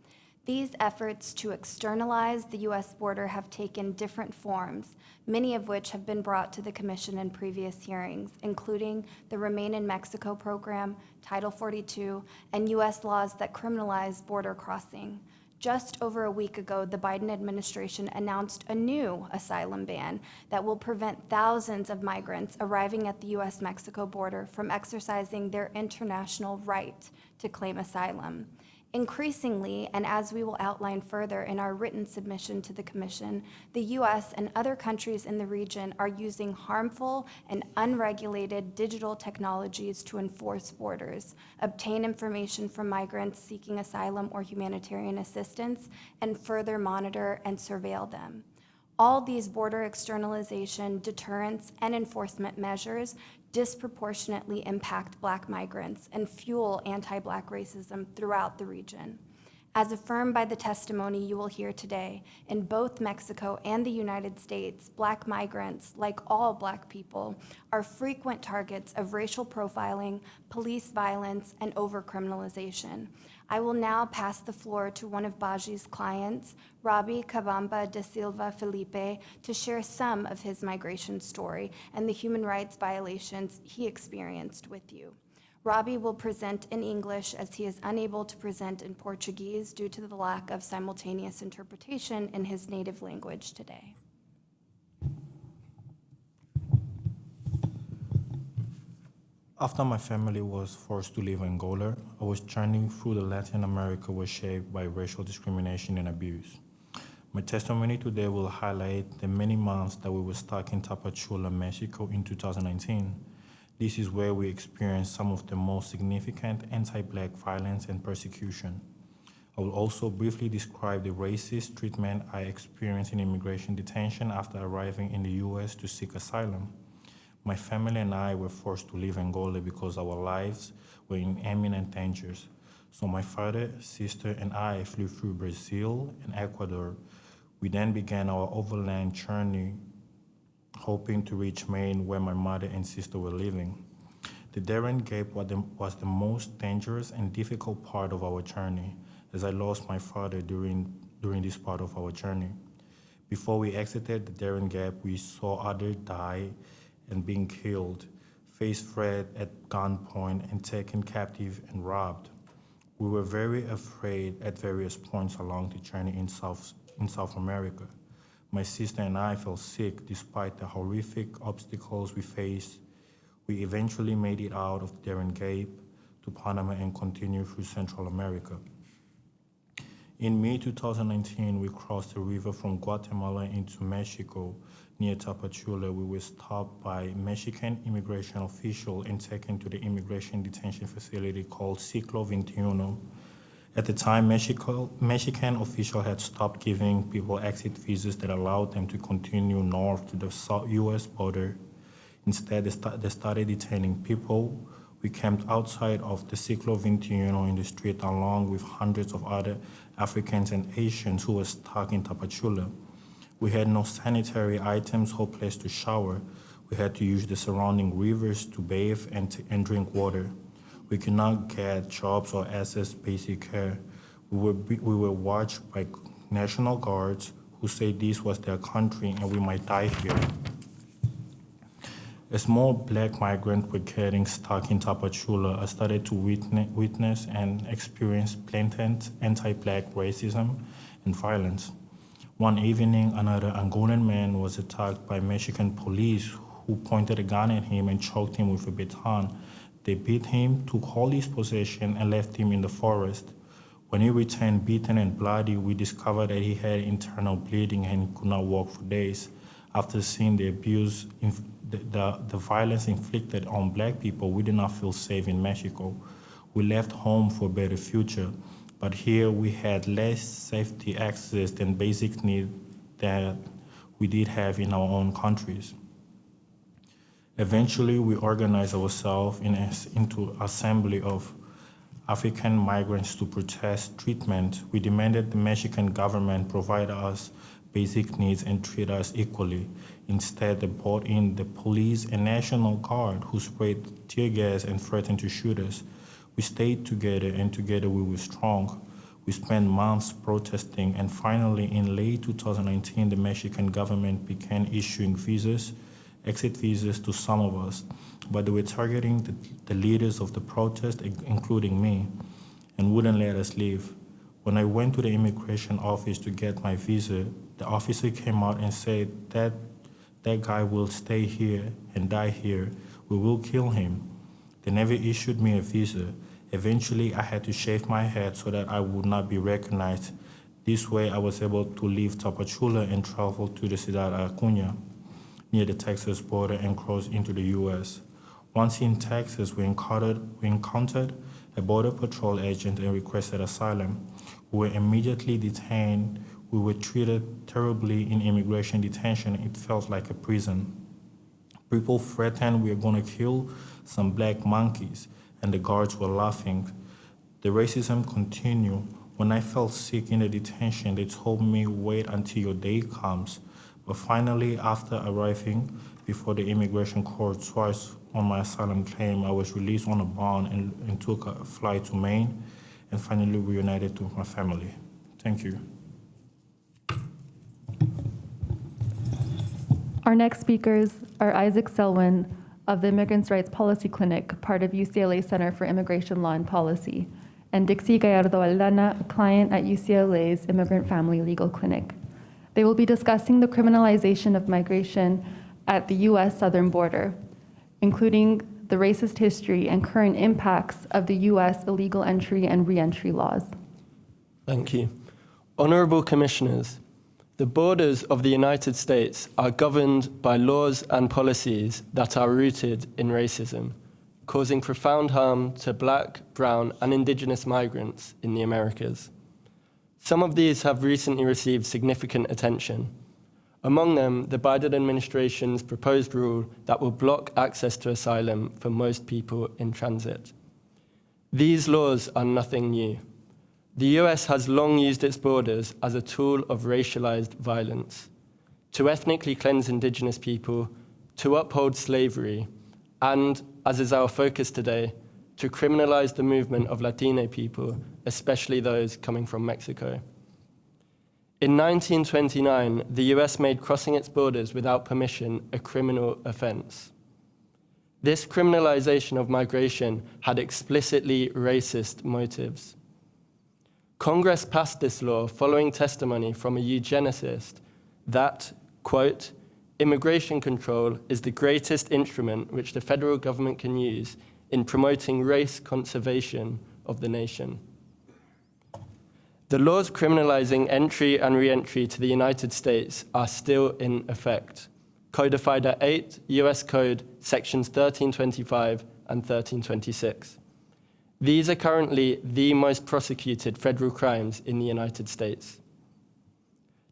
Speaker 9: These efforts to externalize the U.S. border have taken different forms, many of which have been brought to the Commission in previous hearings, including the Remain in Mexico program, Title 42, and U.S. laws that criminalize border crossing. Just over a week ago, the Biden administration announced a new asylum ban that will prevent thousands of migrants arriving at the U.S. Mexico border from exercising their international right to claim asylum. Increasingly, and as we will outline further in our written submission to the Commission, the U.S. and other countries in the region are using harmful and unregulated digital technologies to enforce borders, obtain information from migrants seeking asylum or humanitarian assistance, and further monitor and surveil them. All these border externalization, deterrence, and enforcement measures disproportionately impact Black migrants and fuel anti Black racism throughout the region. As affirmed by the testimony you will hear today, in both Mexico and the United States, Black migrants, like all Black people, are frequent targets of racial profiling, police violence, and overcriminalization. I will now pass the floor to one of Baji's clients, Robbie Cabamba de Silva Felipe, to share some of his migration story and the human rights violations he experienced with you. Robbie will present in English as he is unable to present in Portuguese due to the lack of simultaneous interpretation in his native language today.
Speaker 10: After my family was forced to leave Angola, I was journeying through the Latin America was shaped by racial discrimination and abuse. My testimony today will highlight the many months that we were stuck in Tapachula, Mexico in 2019. This is where we experienced some of the most significant anti-black violence and persecution. I will also briefly describe the racist treatment I experienced in immigration detention after arriving in the US to seek asylum. My family and I were forced to leave Angola because our lives were in imminent dangers. So my father, sister, and I flew through Brazil and Ecuador. We then began our overland journey, hoping to reach Maine where my mother and sister were living. The Darien Gap was the, most dangerous and difficult part of our journey, as I lost my father during, during this part of our journey. Before we exited the Darien Gap, we saw others die and being killed, faced threat at gunpoint, and taken captive and robbed. We were very afraid at various points along the journey in South, in South America. My sister and I felt sick despite the horrific obstacles we faced. We eventually made it out of Darien Gap to Panama and continued through Central America. In May 2019, we crossed the river from Guatemala into Mexico. Near Tapachula, we were stopped by Mexican immigration official and taken to the immigration detention facility called Ciclo 21. At the time, Mexico, Mexican official had stopped giving people exit visas that allowed them to continue north to the U.S. border. Instead, they, they started detaining people. We camped outside of the Ciclo 21 in the street along with hundreds of other Africans and Asians who were stuck in Tapachula. We had no sanitary items or place to shower. We had to use the surrounding rivers to bathe and, to, and drink water. We could not get jobs or access basic care. We were, we were watched by National Guards who said this was their country and we might die here. As small black migrant were getting stuck in Tapachula, started to witness, witness and experience blatant anti-black racism and violence. One evening, another Angolan man was attacked by Mexican police who pointed a gun at him and choked him with a baton. They beat him, took all his possession, and left him in the forest. When he returned beaten and bloody, we discovered that he had internal bleeding and could not walk for days. After seeing the abuse, the, the, violence inflicted on black people, we did not feel safe in Mexico. We left home for a better future, but here we had less safety access than basic need that we did have in our own countries. Eventually, we organized ourselves in as, into assembly of African migrants to protest treatment. We demanded the Mexican government provide us basic needs and treat us equally. Instead, they brought in the police and National Guard who sprayed tear gas and threatened to shoot us. We stayed together and together we were strong. We spent months protesting and finally in late 2019, the Mexican government began issuing visas, exit visas to some of us, but they were targeting the, the leaders of the protest, including me, and wouldn't let us leave. When I went to the immigration office to get my visa, the officer came out and said that that guy will stay here and die here. We will kill him. They never issued me a visa. Eventually, I had to shave my head so that I would not be recognized. This way, I was able to leave Tapachula and travel to the Ciudad Acuña near the Texas border and cross into the U.S. Once in Texas, we encountered, we encountered a Border Patrol agent and requested asylum. We were immediately detained. We were treated terribly in immigration detention. It felt like a prison. People threatened we were going to kill some black monkeys, and the guards were laughing. The racism continued. When I felt sick in the detention, they told me wait until your day comes. But finally, after arriving before the immigration court twice on my asylum claim, I was released on a bond and, and took a flight to Maine and finally reunited with my family. Thank you.
Speaker 4: Our next speakers are Isaac Selwyn of the Immigrants' Rights Policy Clinic, part of UCLA Center for Immigration Law and Policy, and Dixie Gallardo Aldana, a client at UCLA's Immigrant Family Legal Clinic. They will be discussing the criminalization of migration at the U.S. southern border, including the racist history and current impacts of the U.S. illegal entry and reentry laws.
Speaker 11: Thank you. Honourable Commissioners, the borders of the United States are governed by laws and policies that are rooted in racism, causing profound harm to black, brown, and indigenous migrants in the Americas. Some of these have recently received significant attention. Among them, the Biden administration's proposed rule that will block access to asylum for most people in transit. These laws are nothing new. The US has long used its borders as a tool of racialized violence to ethnically cleanse indigenous people, to uphold slavery, and, as is our focus today, to criminalize the movement of Latino people, especially those coming from Mexico. In 1929, the US made crossing its borders without permission a criminal offense. This criminalization of migration had explicitly racist motives. Congress passed this law following testimony from a eugenicist that, quote, immigration control is the greatest instrument which the federal government can use in promoting race conservation of the nation. The laws criminalizing entry and re-entry to the United States are still in effect, codified at 8 US Code sections 1325 and 1326. These are currently the most prosecuted federal crimes in the United States.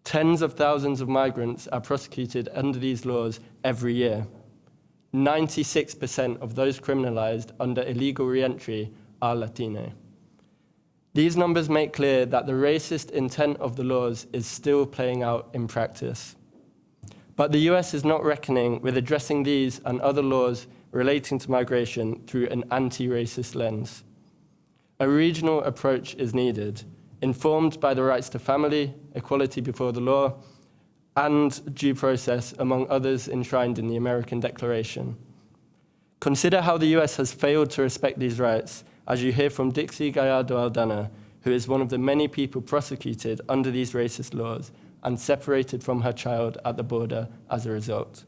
Speaker 11: Tens of thousands of migrants are prosecuted under these laws every year. 96% of those criminalized under illegal reentry are Latino. These numbers make clear that the racist intent of the laws is still playing out in practice. But the US is not reckoning with addressing these and other laws relating to migration through an anti-racist lens. A regional approach is needed, informed by the rights to family, equality before the law, and due process, among others enshrined in the American Declaration. Consider how the US has failed to respect these rights, as you hear from Dixie Gallardo Aldana, who is one of the many people prosecuted under these racist laws and separated from her child at the border as a result.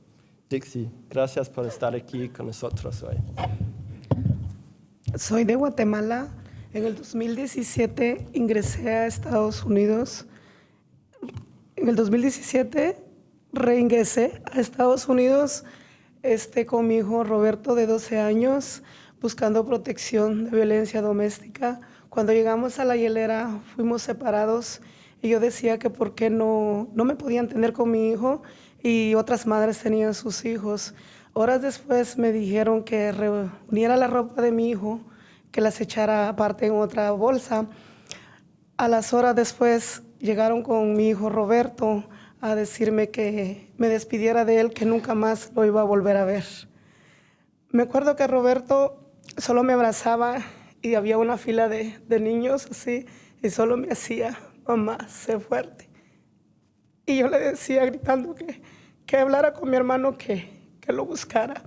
Speaker 11: Dixie, gracias por estar aquí con nosotros hoy.
Speaker 12: Soy de Guatemala. En el 2017 ingresé a Estados Unidos. En el 2017 reingresé a Estados Unidos este, con mi hijo Roberto de 12 años buscando protección de violencia doméstica. Cuando llegamos a la hielera fuimos separados y yo decía que por qué no, no me podían tener con mi hijo y otras madres tenían sus hijos. Horas después me dijeron que reuniera la ropa de mi hijo que las echara aparte en otra bolsa. A las horas después llegaron con mi hijo Roberto a decirme que me despidiera de él, que nunca más lo iba a volver a ver. Me acuerdo que Roberto solo me abrazaba y había una fila de, de niños así y solo me hacía, mamá, sé fuerte. Y yo le decía gritando que, que hablara con mi hermano, que, que lo buscara.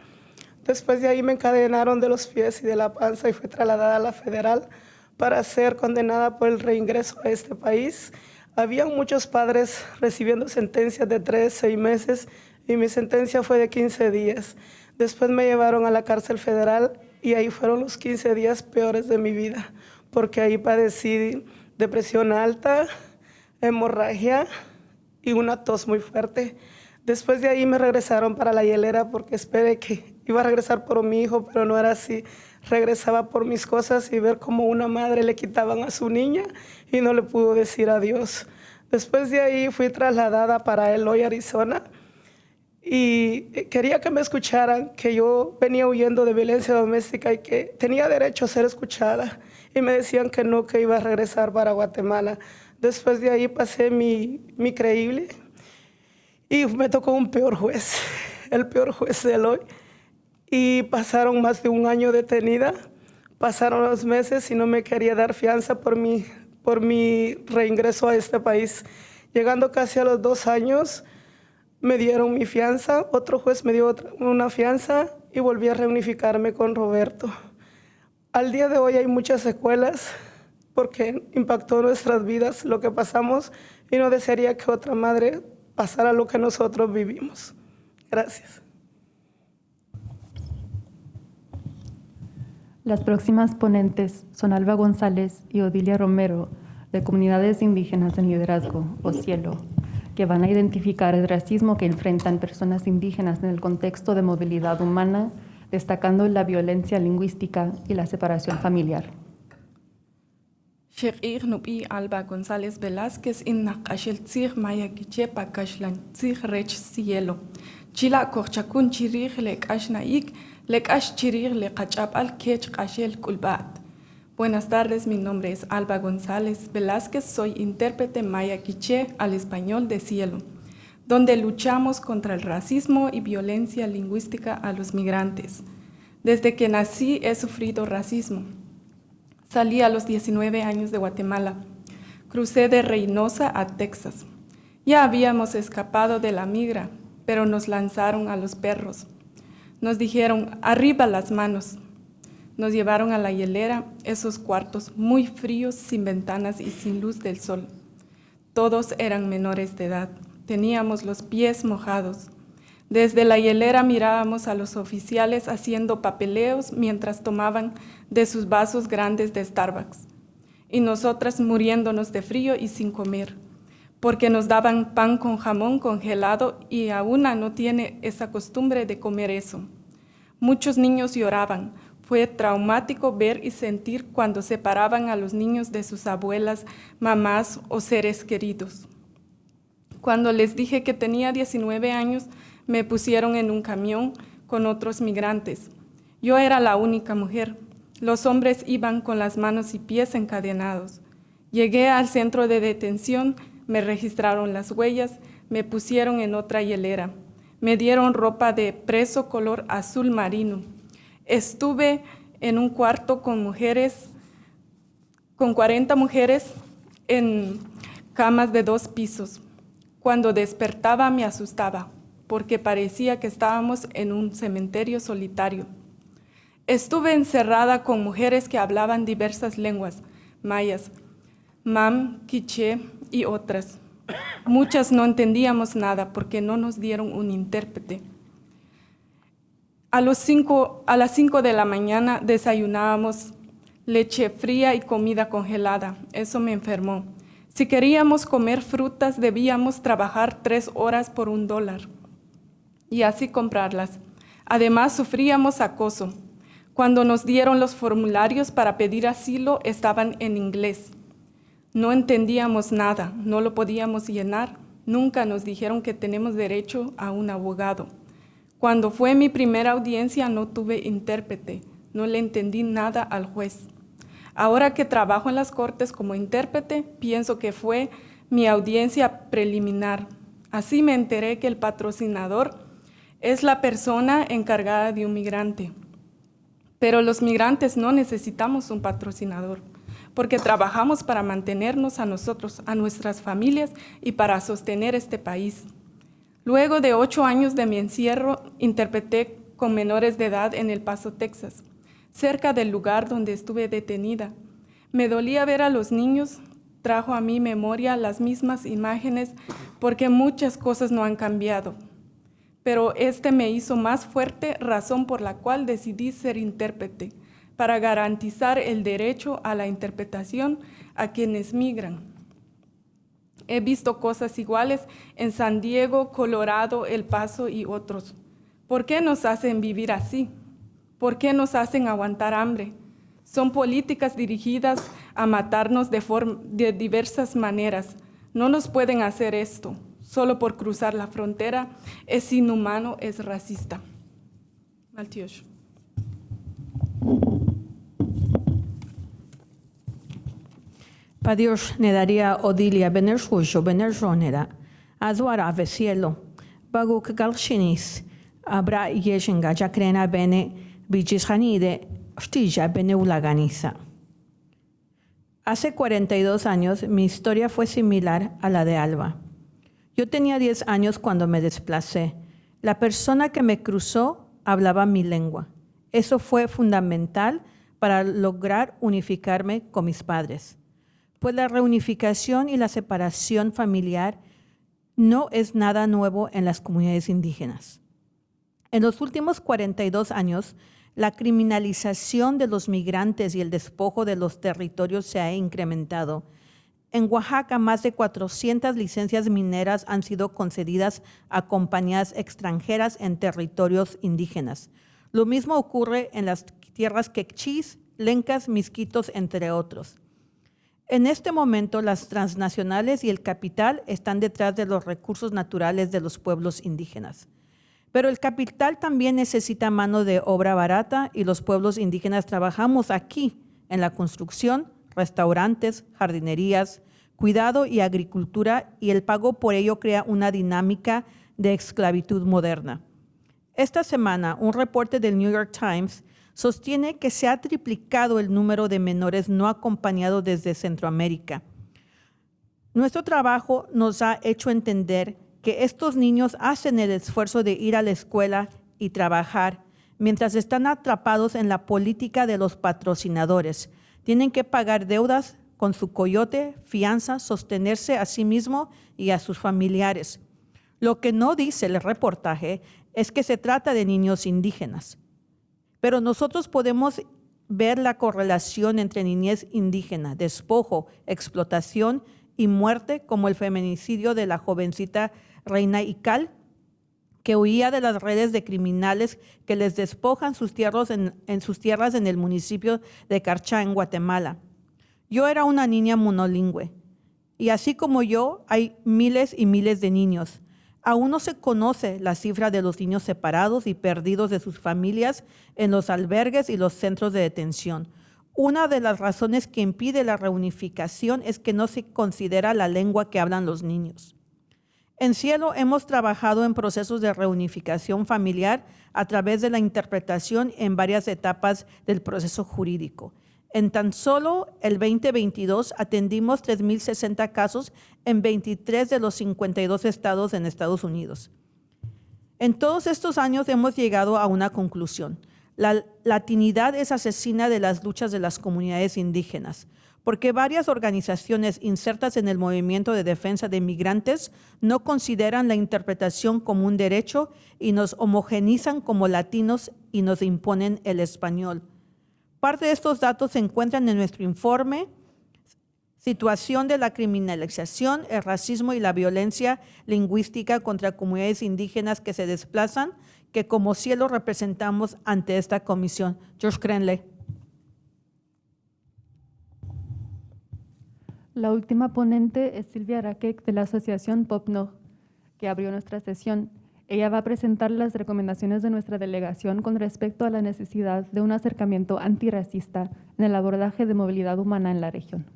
Speaker 12: Después de ahí me encadenaron de los pies y de la panza y fue trasladada a la federal para ser condenada por el reingreso a este país. Habían muchos padres recibiendo sentencias de tres, seis meses y mi sentencia fue de 15 días. Después me llevaron a la cárcel federal y ahí fueron los 15 días peores de mi vida, porque ahí padecí depresión alta, hemorragia y una tos muy fuerte. Después de ahí me regresaron para la hielera porque esperé que iba a regresar por mi hijo, pero no era así. Regresaba por mis cosas y ver cómo una madre le quitaban a su niña y no le pudo decir adiós. Después de ahí fui trasladada para Eloy, Arizona. y eh, quería que me escucharan, que yo venía huyendo de violencia doméstica y que tenía derecho a ser escuchada. Y me decían que no, que iba a regresar para Guatemala. Después de ahí pasé mi, mi creíble y me tocó un peor juez, el peor juez de hoy. Y pasaron más de un año detenida, pasaron los meses y no me quería dar fianza por mi, por mi reingreso a este país. Llegando casi a los dos años, me dieron mi fianza, otro juez me dio una fianza y volví a reunificarme con Roberto. Al día de hoy hay muchas secuelas porque impactó nuestras vidas lo que pasamos y no desearía que otra madre pasara lo que nosotros vivimos. Gracias.
Speaker 4: Las próximas ponentes son Alba González y Odilia Romero, de Comunidades Indígenas en Liderazgo, o CIELO, que van a identificar el racismo que enfrentan personas indígenas en el contexto de movilidad humana, destacando la violencia lingüística y la separación familiar.
Speaker 13: Alba González Velázquez in naqashel tzir maya kichepa kashlan tzir rech cielo. Chila korchakun chirir le kashnaik, le kash chirir le kachapal kech kashel kulbat. Buenas tardes, mi nombre es Alba González Velázquez, soy intérprete maya quiché al español de cielo, donde luchamos contra el racismo y violencia lingüística a los migrantes. Desde que nací he sufrido racismo. Salí a los 19 años de Guatemala. Crucé de Reynosa a Texas. Ya habíamos escapado de la migra, pero nos lanzaron a los perros. Nos dijeron, arriba las manos. Nos llevaron a la hielera, esos cuartos muy fríos, sin ventanas y sin luz del sol. Todos eran menores de edad. Teníamos los pies mojados. Desde la hielera mirábamos a los oficiales haciendo papeleos mientras tomaban de sus vasos grandes de Starbucks. Y nosotras muriéndonos de frío y sin comer, porque nos daban pan con jamón congelado y a una no tiene esa costumbre de comer eso. Muchos niños lloraban. Fue traumático ver y sentir cuando separaban a los niños de sus abuelas, mamás o seres queridos. Cuando les dije que tenía 19 años, me pusieron en un camión con otros migrantes. Yo era la única mujer. Los hombres iban con las manos y pies encadenados. Llegué al centro de detención, me registraron las huellas, me pusieron en otra hielera. Me dieron ropa de preso color azul marino. Estuve en un cuarto con mujeres, con 40 mujeres en camas de dos pisos. Cuando despertaba me asustaba porque parecía que estábamos en un cementerio solitario. Estuve encerrada con mujeres que hablaban diversas lenguas, mayas, mam, quiché y otras. Muchas no entendíamos nada porque no nos dieron un intérprete. A, los cinco, a las 5 de la mañana desayunábamos leche fría y comida congelada. Eso me enfermó. Si queríamos comer frutas, debíamos trabajar tres horas por un dólar y así comprarlas. Además, sufríamos acoso. Cuando nos dieron los formularios para pedir asilo, estaban en inglés. No entendíamos nada, no lo podíamos llenar. Nunca nos dijeron que tenemos derecho a un abogado. Cuando fue mi primera audiencia no tuve intérprete, no le entendí nada al juez. Ahora que trabajo en las cortes como intérprete, pienso que fue mi audiencia preliminar. Así me enteré que el patrocinador es la persona encargada de un migrante. Pero los migrantes no necesitamos un patrocinador, porque trabajamos para mantenernos a nosotros, a nuestras familias y para sostener este país. Luego de ocho años de mi encierro, interpreté con menores de edad en El Paso, Texas, cerca del lugar donde estuve detenida. Me dolía ver a los niños, trajo a mi memoria las mismas imágenes, porque muchas cosas no han cambiado pero este me hizo más fuerte, razón por la cual decidí ser intérprete, para garantizar el derecho a la interpretación a quienes migran. He visto cosas iguales en San Diego, Colorado, El Paso y otros. ¿Por qué nos hacen vivir así? ¿Por qué nos hacen aguantar hambre? Son políticas dirigidas a matarnos de, de diversas maneras. No nos pueden hacer esto. solo por cruzar la frontera es inhumano, es racista. Maltios.
Speaker 14: Padios nedaria odilia benershujo benerjonera, azuara cielo, baguk galshinis, abra yeshenga jakrena bene bijishanide, stija bene ulaganiza. Hace 42 años mi historia fue similar a la de Alba. Yo tenía 10 años cuando me desplacé. La persona que me cruzó hablaba mi lengua. Eso fue fundamental para lograr unificarme con mis padres pues la reunificación y la separación familiar no es nada nuevo en las comunidades indígenas. En los últimos 42 años, la criminalización de los migrantes y el despojo de los territorios se ha incrementado. En Oaxaca, más de 400 licencias mineras han sido concedidas a compañías extranjeras en territorios indígenas. Lo mismo ocurre en las tierras quechís, lencas, misquitos, entre otros. En este momento, las transnacionales y el capital están detrás de los recursos naturales de los pueblos indígenas. Pero el capital también necesita mano de obra barata y los pueblos indígenas trabajamos aquí en la construcción, restaurantes, jardinerías, cuidado y agricultura y el pago por ello crea una dinámica de esclavitud moderna. Esta semana, un reporte del New York Times sostiene que se ha triplicado el número de menores no acompañados desde Centroamérica. Nuestro trabajo nos ha hecho entender que estos niños hacen el esfuerzo de ir a la escuela y trabajar mientras están atrapados en la política de los patrocinadores. Tienen que pagar deudas con su coyote, fianza, sostenerse a sí mismo y a sus familiares. Lo que no dice el reportaje es que se trata de niños indígenas. Pero nosotros podemos ver la correlación entre niñez indígena, despojo, explotación y muerte, como el feminicidio de la jovencita Reina Ical, que huía de las redes de criminales que les despojan sus tierras en, en sus tierras en el municipio de Carchá, en Guatemala. Yo era una niña monolingüe, y así como yo, hay miles y miles de niños Aún no se conoce la cifra de los niños separados y perdidos de sus familias en los albergues y los centros de detención. Una de las razones que impide la reunificación es que no se considera la lengua que hablan los niños. En Cielo hemos trabajado en procesos de reunificación familiar a través de la interpretación en varias etapas del proceso jurídico. En tan solo el 2022 atendimos 3.060 casos en 23 de los 52 estados en Estados Unidos. En todos estos años hemos llegado a una conclusión. La latinidad es asesina de las luchas de las comunidades indígenas, porque varias organizaciones insertas en el movimiento de defensa de migrantes no consideran la interpretación como un derecho y nos homogenizan como latinos y nos imponen el español. Parte de estos datos se encuentran en nuestro informe, situación de la criminalización, el racismo y la violencia lingüística contra comunidades indígenas que se desplazan, que como cielo representamos ante esta comisión. George Crenley.
Speaker 4: La última ponente es Silvia Raquec de la Asociación PopNo, que abrió nuestra sesión. Ella va a presentar las recomendaciones de nuestra delegación con respecto a la necesidad de un acercamiento antirracista en el abordaje de movilidad humana en la región.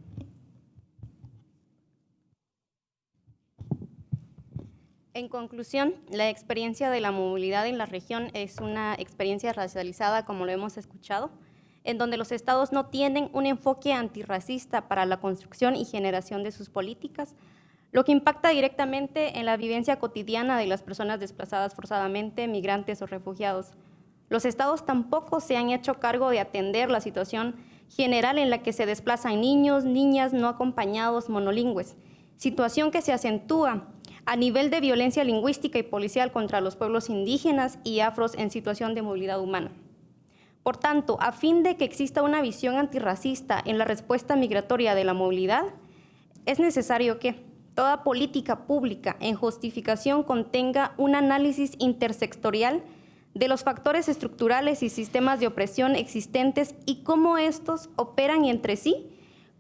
Speaker 2: En conclusión, la experiencia de la movilidad en la región es una experiencia racializada, como lo hemos escuchado, en donde los estados no tienen un enfoque antirracista para la construcción y generación de sus políticas, lo que impacta directamente en la vivencia cotidiana de las personas desplazadas forzadamente, migrantes o refugiados. Los estados tampoco se han hecho cargo de atender la situación general en la que se desplazan niños, niñas no acompañados monolingües, situación que se acentúa a nivel de violencia lingüística y policial contra los pueblos indígenas y afros en situación de movilidad humana. Por tanto, a fin de que exista una visión antirracista en la respuesta migratoria de la movilidad, es necesario que toda política pública en justificación contenga un análisis intersectorial de los factores estructurales y sistemas de opresión existentes y cómo estos operan entre sí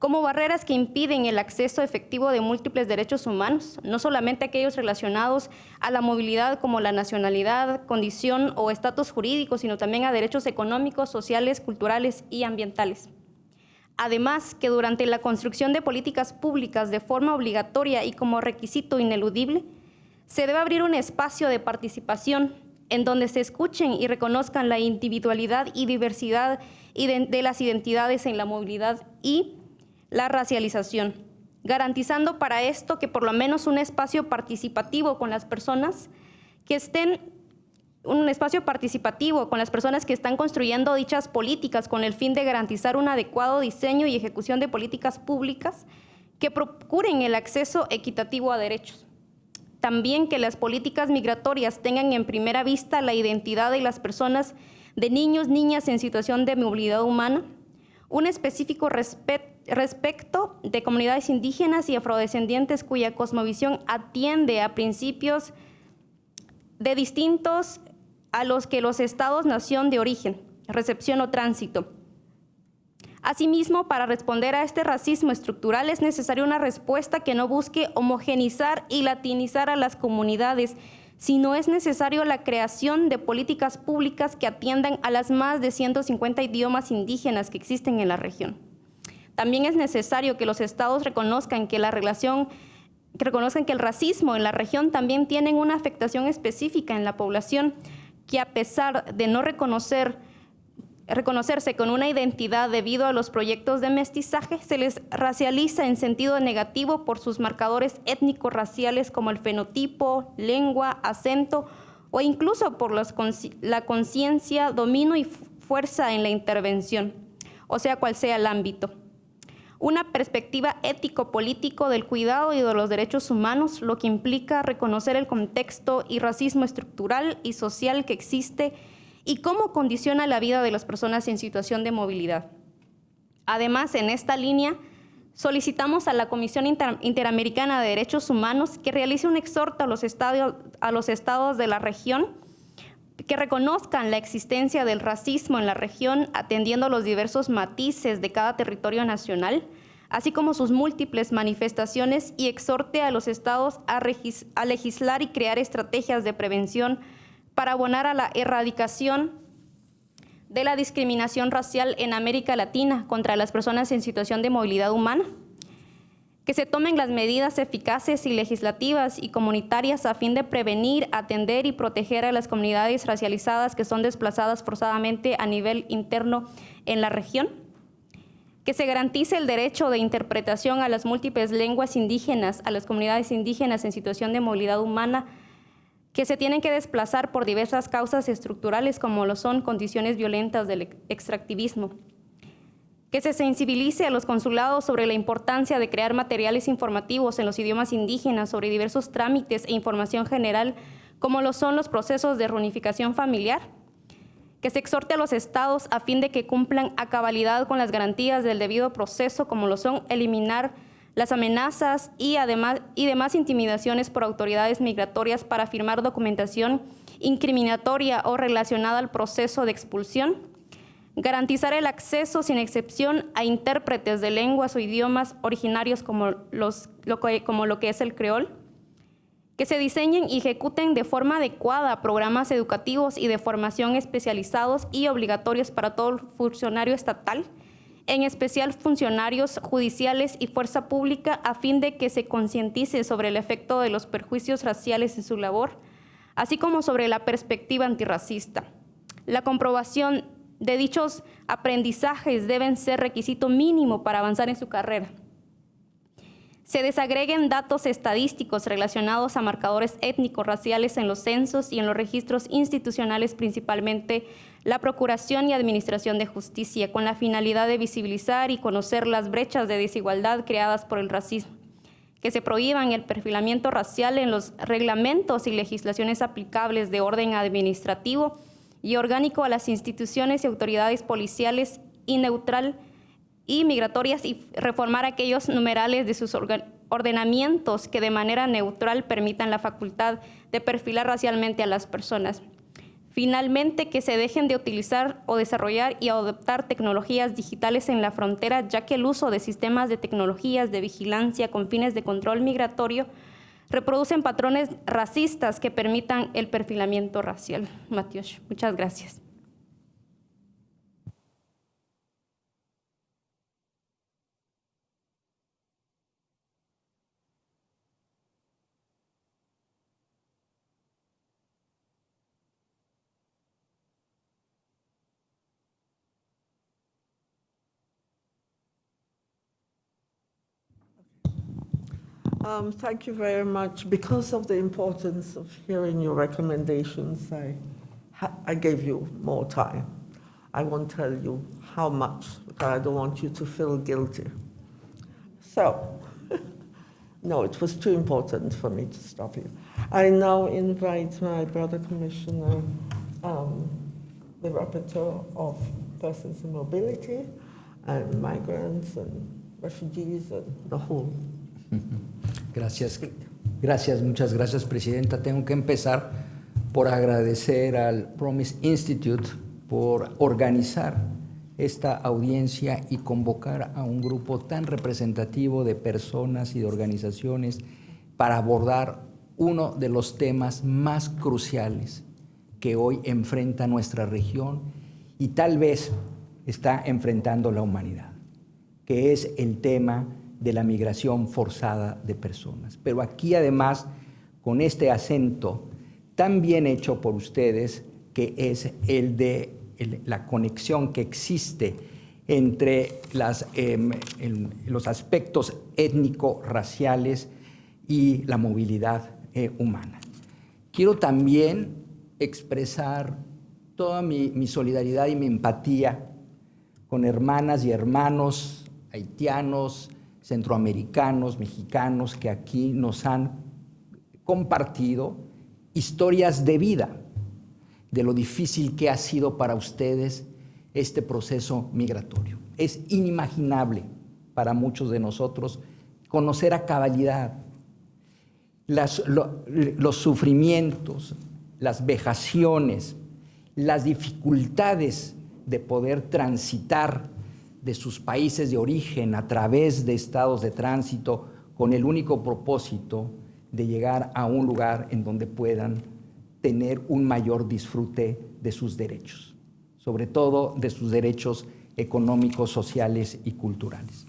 Speaker 2: como barreras que impiden el acceso efectivo de múltiples derechos humanos, no solamente aquellos relacionados a la movilidad como la nacionalidad, condición o estatus jurídico, sino también a derechos económicos, sociales, culturales y ambientales. Además, que durante la construcción de políticas públicas de forma obligatoria y como requisito ineludible, se debe abrir un espacio de participación en donde se escuchen y reconozcan la individualidad y diversidad de las identidades en la movilidad y la racialización, garantizando para esto que por lo menos un espacio participativo con las personas que estén un espacio participativo con las personas que están construyendo dichas políticas con el fin de garantizar un adecuado diseño y ejecución de políticas públicas que procuren el acceso equitativo a derechos. También que las políticas migratorias tengan en primera vista la identidad de las personas de niños, niñas en situación de movilidad humana, un específico respecto de comunidades indígenas y afrodescendientes cuya cosmovisión atiende a principios de distintos a los que los estados nación de origen, recepción o tránsito. Asimismo, para responder a este racismo estructural es necesaria una respuesta que no busque homogenizar y latinizar a las comunidades, sino es necesario la creación de políticas públicas que atiendan a las más de 150 idiomas indígenas que existen en la región. También es necesario que los estados reconozcan que la relación reconozcan que el racismo en la región también tiene una afectación específica en la población, que a pesar de no reconocer reconocerse con una identidad debido a los proyectos de mestizaje, se les racializa en sentido negativo por sus marcadores étnico-raciales como el fenotipo, lengua, acento o incluso por la conciencia, dominio y fuerza en la intervención, o sea, cual sea el ámbito. Una perspectiva ético-político del cuidado y de los derechos humanos, lo que implica reconocer el contexto y racismo estructural y social que existe y cómo condiciona la vida de las personas en situación de movilidad. Además, en esta línea, solicitamos a la Comisión Interamericana de Derechos Humanos que realice un exhorto a los, a los estados de la región que reconozcan la existencia del racismo en la región, atendiendo los diversos matices de cada territorio nacional, así como sus múltiples manifestaciones, y exhorte a los estados a, a legislar y crear estrategias de prevención para abonar a la erradicación de la discriminación racial en América Latina contra las personas en situación de movilidad humana, que se tomen las medidas eficaces y legislativas y comunitarias a fin de prevenir, atender y proteger a las comunidades racializadas que son desplazadas forzadamente a nivel interno en la región, que se garantice el derecho de interpretación a las múltiples lenguas indígenas, a las comunidades indígenas en situación de movilidad humana, que se tienen que desplazar por diversas causas estructurales como lo son condiciones violentas del extractivismo. Que se sensibilice a los consulados sobre la importancia de crear materiales informativos en los idiomas indígenas sobre diversos trámites e información general como lo son los procesos de reunificación familiar. Que se exhorte a los estados a fin de que cumplan a cabalidad con las garantías del debido proceso como lo son eliminar las amenazas y, además, y demás intimidaciones por autoridades migratorias para firmar documentación incriminatoria o relacionada al proceso de expulsión, garantizar el acceso sin excepción a intérpretes de lenguas o idiomas originarios como, los, lo, como lo que es el creol, que se diseñen y ejecuten de forma adecuada programas educativos y de formación especializados y obligatorios para todo funcionario estatal, en especial funcionarios judiciales y fuerza pública, a fin de que se concientice sobre el efecto de los perjuicios raciales en su labor, así como sobre la perspectiva antirracista. La comprobación de dichos aprendizajes deben ser requisito mínimo para avanzar en su carrera. Se desagreguen datos estadísticos relacionados a marcadores étnicos, raciales en los censos y en los registros institucionales, principalmente la Procuración y Administración de Justicia, con la finalidad de visibilizar y conocer las brechas de desigualdad creadas por el racismo, que se prohíban el perfilamiento racial en los reglamentos y legislaciones aplicables de orden administrativo y orgánico a las instituciones y autoridades policiales y y migratorias y reformar aquellos numerales de sus ordenamientos que de manera neutral permitan la facultad de perfilar racialmente a las personas. Finalmente, que se dejen de utilizar o desarrollar y adoptar tecnologías digitales en la frontera, ya que el uso de sistemas de tecnologías de vigilancia con fines de control migratorio reproducen patrones racistas que permitan el perfilamiento racial. Matios, muchas gracias.
Speaker 1: Um, thank you very much. Because of the importance of hearing your recommendations, I, I gave you more time. I won't tell you how much, because I don't want you to feel guilty. So, no, it was too important for me to stop you. I now invite my brother commissioner, um, the rapporteur of persons in mobility and migrants and refugees and the whole.
Speaker 15: Gracias, gracias, muchas gracias, Presidenta. Tengo que empezar por agradecer al Promise Institute por organizar esta audiencia y convocar a un grupo tan representativo de personas y de organizaciones para abordar uno de los temas más cruciales que hoy enfrenta nuestra región y tal vez está enfrentando la humanidad, que es el tema de la migración forzada de personas. Pero aquí además, con este acento tan bien hecho por ustedes, que es el de la conexión que existe entre el, los aspectos étnico-raciales y la movilidad eh, humana. Quiero también expresar toda mi solidaridad y mi empatía con hermanas y hermanos haitianos, centroamericanos, mexicanos que aquí nos han compartido historias de vida, de lo difícil que ha sido para ustedes este proceso migratorio. Es inimaginable para muchos de nosotros conocer a cabalidad los sufrimientos, las vejaciones, las dificultades de poder transitar de sus países de origen a través de estados de tránsito con el único propósito de llegar a un lugar en donde puedan tener un mayor disfrute de sus derechos, sobre todo de sus derechos económicos, sociales y culturales.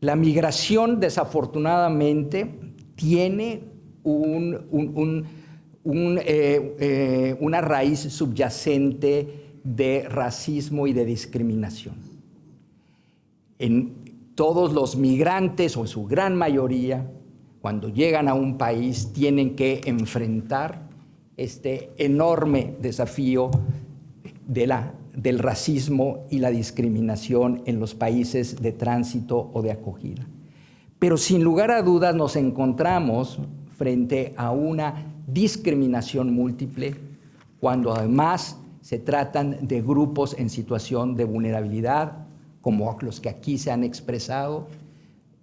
Speaker 15: La migración, desafortunadamente, tiene eh, eh, una raíz subyacente de racismo y de discriminación. En todos los migrantes, o en su gran mayoría, cuando llegan a un país, tienen que enfrentar este enorme desafío de la, del racismo y la discriminación en los países de tránsito o de acogida. Pero sin lugar a dudas nos encontramos frente a una discriminación múltiple cuando además se tratan de grupos en situación de vulnerabilidad, como los que aquí se han expresado,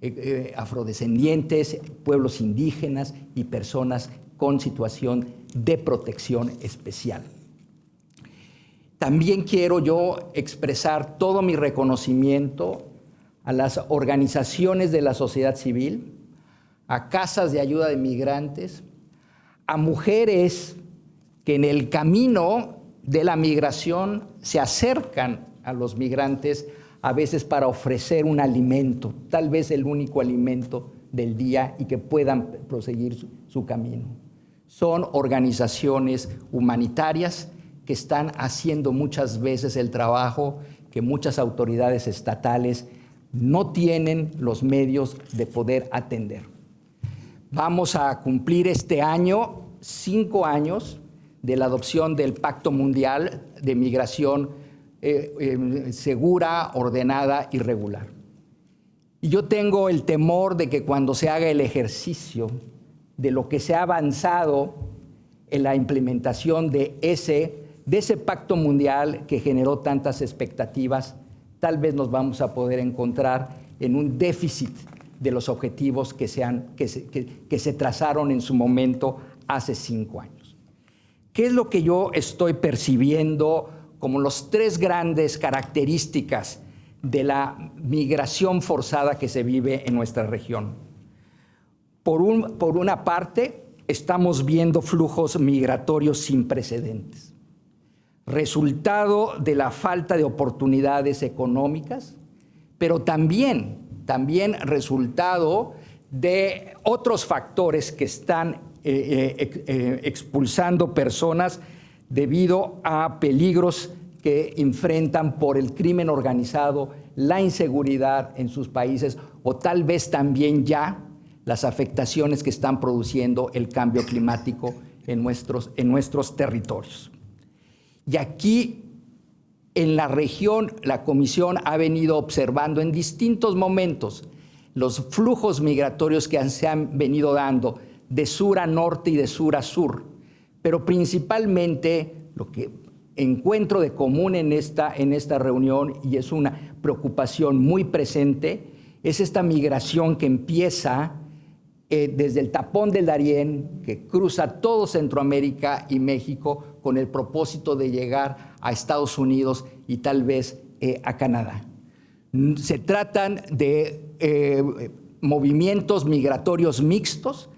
Speaker 15: eh, eh, afrodescendientes, pueblos indígenas y personas con situación de protección especial. También quiero yo expresar todo mi reconocimiento a las organizaciones de la sociedad civil, a casas de ayuda de migrantes, a mujeres que en el camino de la migración se acercan a los migrantes a veces para ofrecer un alimento, tal vez el único alimento del día y que puedan proseguir su, camino. Son organizaciones humanitarias que están haciendo muchas veces el trabajo que muchas autoridades estatales no tienen los medios de poder atender. Vamos a cumplir este año cinco años de la adopción del Pacto Mundial de Migración eh, eh, segura, ordenada y regular. Y yo tengo el temor de que cuando se haga el ejercicio de lo que se ha avanzado en la implementación de ese, de ese pacto mundial que generó tantas expectativas, tal vez nos vamos a poder encontrar en un déficit de los objetivos que se, han, que se, que se trazaron en su momento hace cinco años. ¿Qué es lo que yo estoy percibiendo como las tres grandes características de la migración forzada que se vive en nuestra región? Por, un, por una parte, estamos viendo flujos migratorios sin precedentes, resultado de la falta de oportunidades económicas, pero también, también resultado de otros factores que están eh, eh, eh, expulsando personas debido a peligros que enfrentan por el crimen organizado, la inseguridad en sus países o tal vez también ya las afectaciones que están produciendo el cambio climático en nuestros, en nuestros territorios. Y aquí, en la región, la Comisión ha venido observando en distintos momentos los flujos migratorios que se han venido dando de sur a norte y de sur a sur, pero principalmente lo que encuentro de común en esta, en esta reunión, y es una preocupación muy presente, es esta migración que empieza eh, desde el tapón del Darién, que cruza todo Centroamérica y México con el propósito de llegar a Estados Unidos y tal vez eh, a Canadá. Se tratan de eh, movimientos migratorios mixtos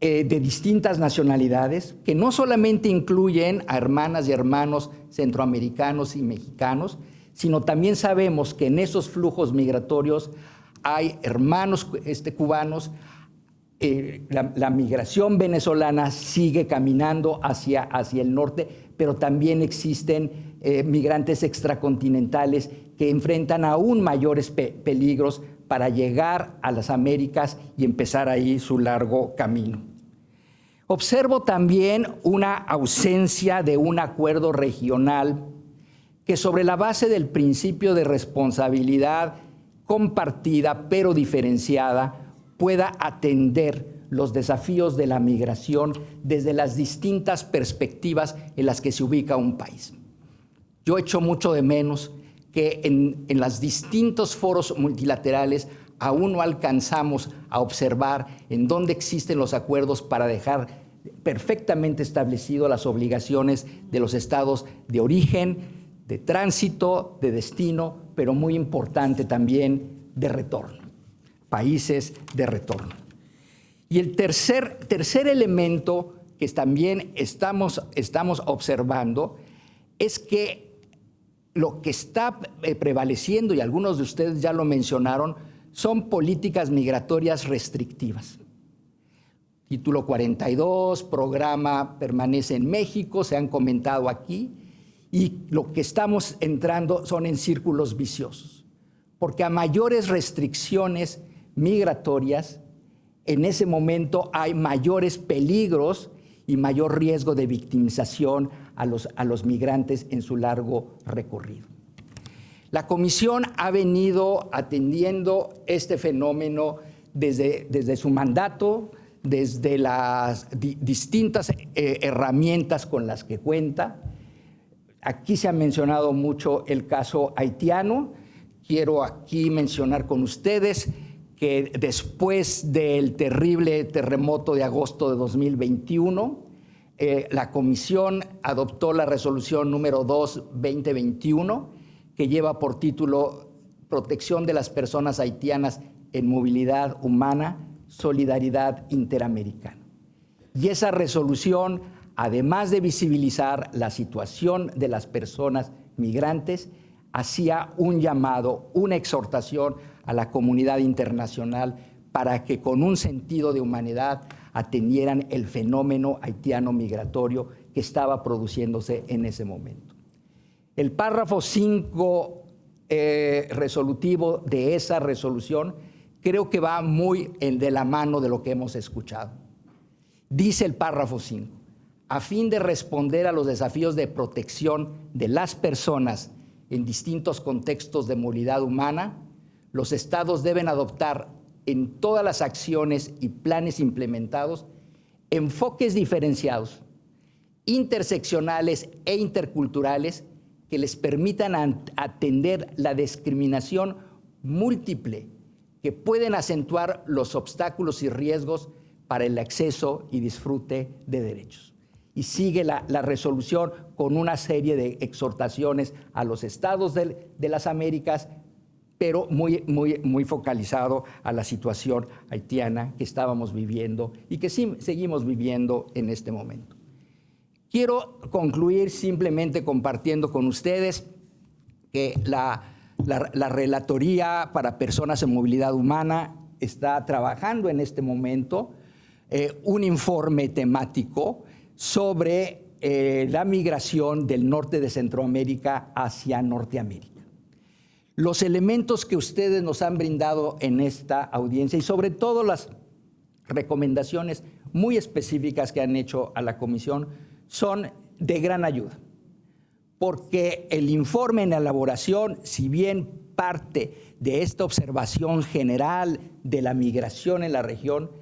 Speaker 15: de distintas nacionalidades, que no solamente incluyen a hermanas y hermanos centroamericanos y mexicanos, sino también sabemos que en esos flujos migratorios hay hermanos este, cubanos, eh, la, migración venezolana sigue caminando hacia, hacia el norte, pero también existen eh, migrantes extracontinentales que enfrentan aún mayores peligros para llegar a las Américas y empezar ahí su largo camino. Observo también una ausencia de un acuerdo regional que sobre la base del principio de responsabilidad compartida pero diferenciada pueda atender los desafíos de la migración desde las distintas perspectivas en las que se ubica un país. Yo echo mucho de menos que en, los distintos foros multilaterales aún no alcanzamos a observar en dónde existen los acuerdos para dejar perfectamente establecido las obligaciones de los estados de origen, de tránsito, de destino, pero muy importante también de retorno países de retorno. Y el tercer, tercer elemento que también estamos, estamos observando es que lo que está eh, prevaleciendo, y algunos de ustedes ya lo mencionaron, son políticas migratorias restrictivas. Título 42, programa permanece en México, se han comentado aquí, y lo que estamos entrando son en círculos viciosos, porque a mayores restricciones migratorias, en ese momento hay mayores peligros y mayor riesgo de victimización a los, a los migrantes en su largo recorrido. La Comisión ha venido atendiendo este fenómeno desde, desde su mandato, desde las distintas eh, herramientas con las que cuenta. Aquí se ha mencionado mucho el caso haitiano. Quiero aquí mencionar con ustedes que después del terrible terremoto de agosto de 2021, eh, la Comisión adoptó la resolución número 2-2021, que lleva por título Protección de las personas haitianas en movilidad humana, solidaridad interamericana. Y esa resolución, además de visibilizar la situación de las personas migrantes, hacía un llamado, una exhortación a la comunidad internacional para que con un sentido de humanidad atendieran el fenómeno haitiano migratorio que estaba produciéndose en ese momento. El párrafo 5 eh, resolutivo de esa resolución creo que va muy de la mano de lo que hemos escuchado. Dice el párrafo 5, a fin de responder a los desafíos de protección de las personas en distintos contextos de movilidad humana, los estados deben adoptar en todas las acciones y planes implementados enfoques diferenciados, interseccionales e interculturales que les permitan atender la discriminación múltiple que pueden acentuar los obstáculos y riesgos para el acceso y disfrute de derechos. y sigue la, resolución con una serie de exhortaciones a los estados de las Américas, pero muy, muy, muy focalizado a la situación haitiana que estábamos viviendo y que seguimos viviendo en este momento. Quiero concluir simplemente compartiendo con ustedes que la, la- la Relatoría para Personas en Movilidad Humana está trabajando en este momento eh, un informe temático sobre eh, la migración del norte de Centroamérica hacia Norteamérica. Los elementos que ustedes nos han brindado en esta audiencia y sobre todo las recomendaciones muy específicas que han hecho a la comisión son de gran ayuda, porque el informe en elaboración, si bien parte de esta observación general de la migración en la región,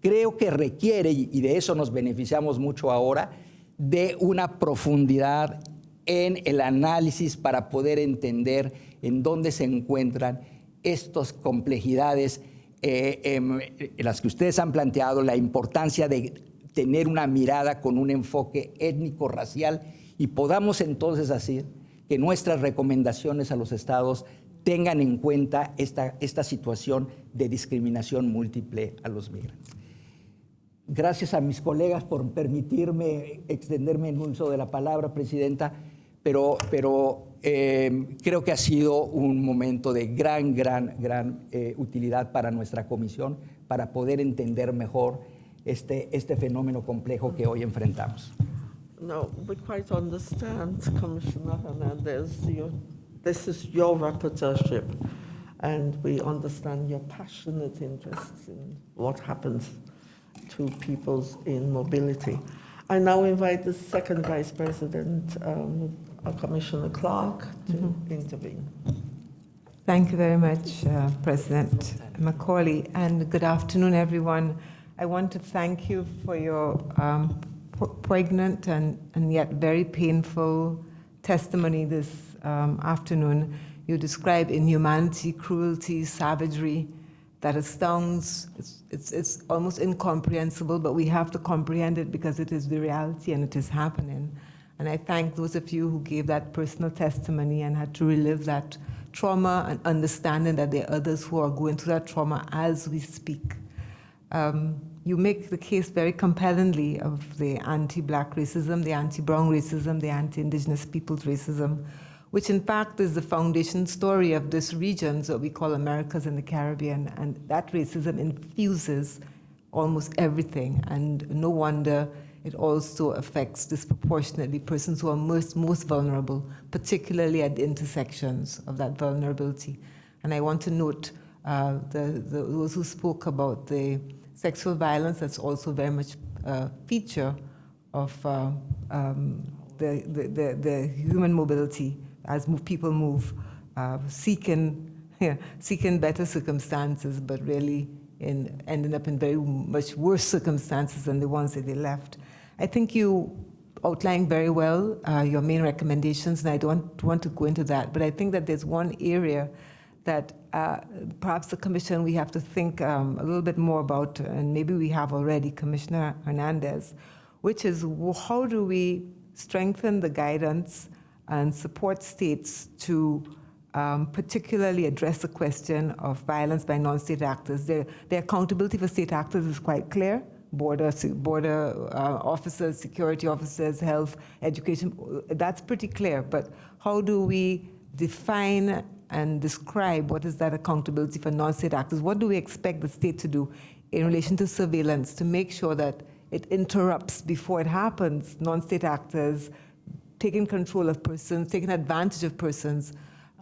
Speaker 15: creo que requiere, y de eso nos beneficiamos mucho ahora, de una profundidad en el análisis para poder entender en dónde se encuentran estas complejidades eh, em, las que ustedes han planteado, la importancia de tener una mirada con un enfoque étnico-racial y podamos entonces hacer que nuestras recomendaciones a los estados tengan en cuenta esta, esta situación de discriminación múltiple a los migrantes. Gracias a mis colegas por permitirme extenderme en uso de la palabra, Presidenta, pero, pero eh, creo que ha sido un momento de gran, gran, gran eh, utilidad para nuestra comisión, para poder entender mejor este, este fenómeno complejo que hoy enfrentamos.
Speaker 1: No, we quite understand, Commissioner Hernandez, you, this is your rapporteurship, and we understand your passionate interest in what happens to peoples in mobility. I now invite the second Vice President, um, uh, Commissioner Clark, to intervene.
Speaker 16: Thank you very much, uh, President Macaulay, and good afternoon, everyone. I want to thank you for your um, poignant and, and yet very painful testimony this um, afternoon. You describe inhumanity, cruelty, savagery that astounds. It's, it's, it's almost incomprehensible, but we have to comprehend it because it is the reality and it is happening. And I thank those of you who gave that personal testimony and had to relive that trauma and understanding that there are others who are going through that trauma as we speak. Um, you make the case very compellingly of the anti-black racism, the anti-brown racism, the anti-indigenous peoples racism, which in fact is the foundation story of this region that we call Americas and the Caribbean. And that racism infuses almost everything. And no wonder it also affects disproportionately persons who are most, most vulnerable, particularly at the intersections of that vulnerability. And I want to note uh, the, the, those who spoke about the sexual violence, that's also very much a feature of uh, um, the, the, the, the human mobility as move, people move, uh, seeking, yeah, seeking better circumstances, but really in, ending up in very much worse circumstances than the ones that they left. I think you outlined very well uh, your main recommendations, and I don't want to go into that, but I think that there's one area that uh, perhaps the commission we have to think um, a little bit more about, and maybe we have already, Commissioner Hernandez, which is how do we strengthen the guidance and support states to um, particularly address the question of violence by non-state actors. Their, their accountability for state actors is quite clear. Border, border uh, officers, security officers, health, education, that's pretty clear. But how do we define and describe what is that accountability for non-state actors? What do we expect the state to do in relation to surveillance to make sure that it interrupts before it happens, non-state actors taking control of persons, taking advantage of persons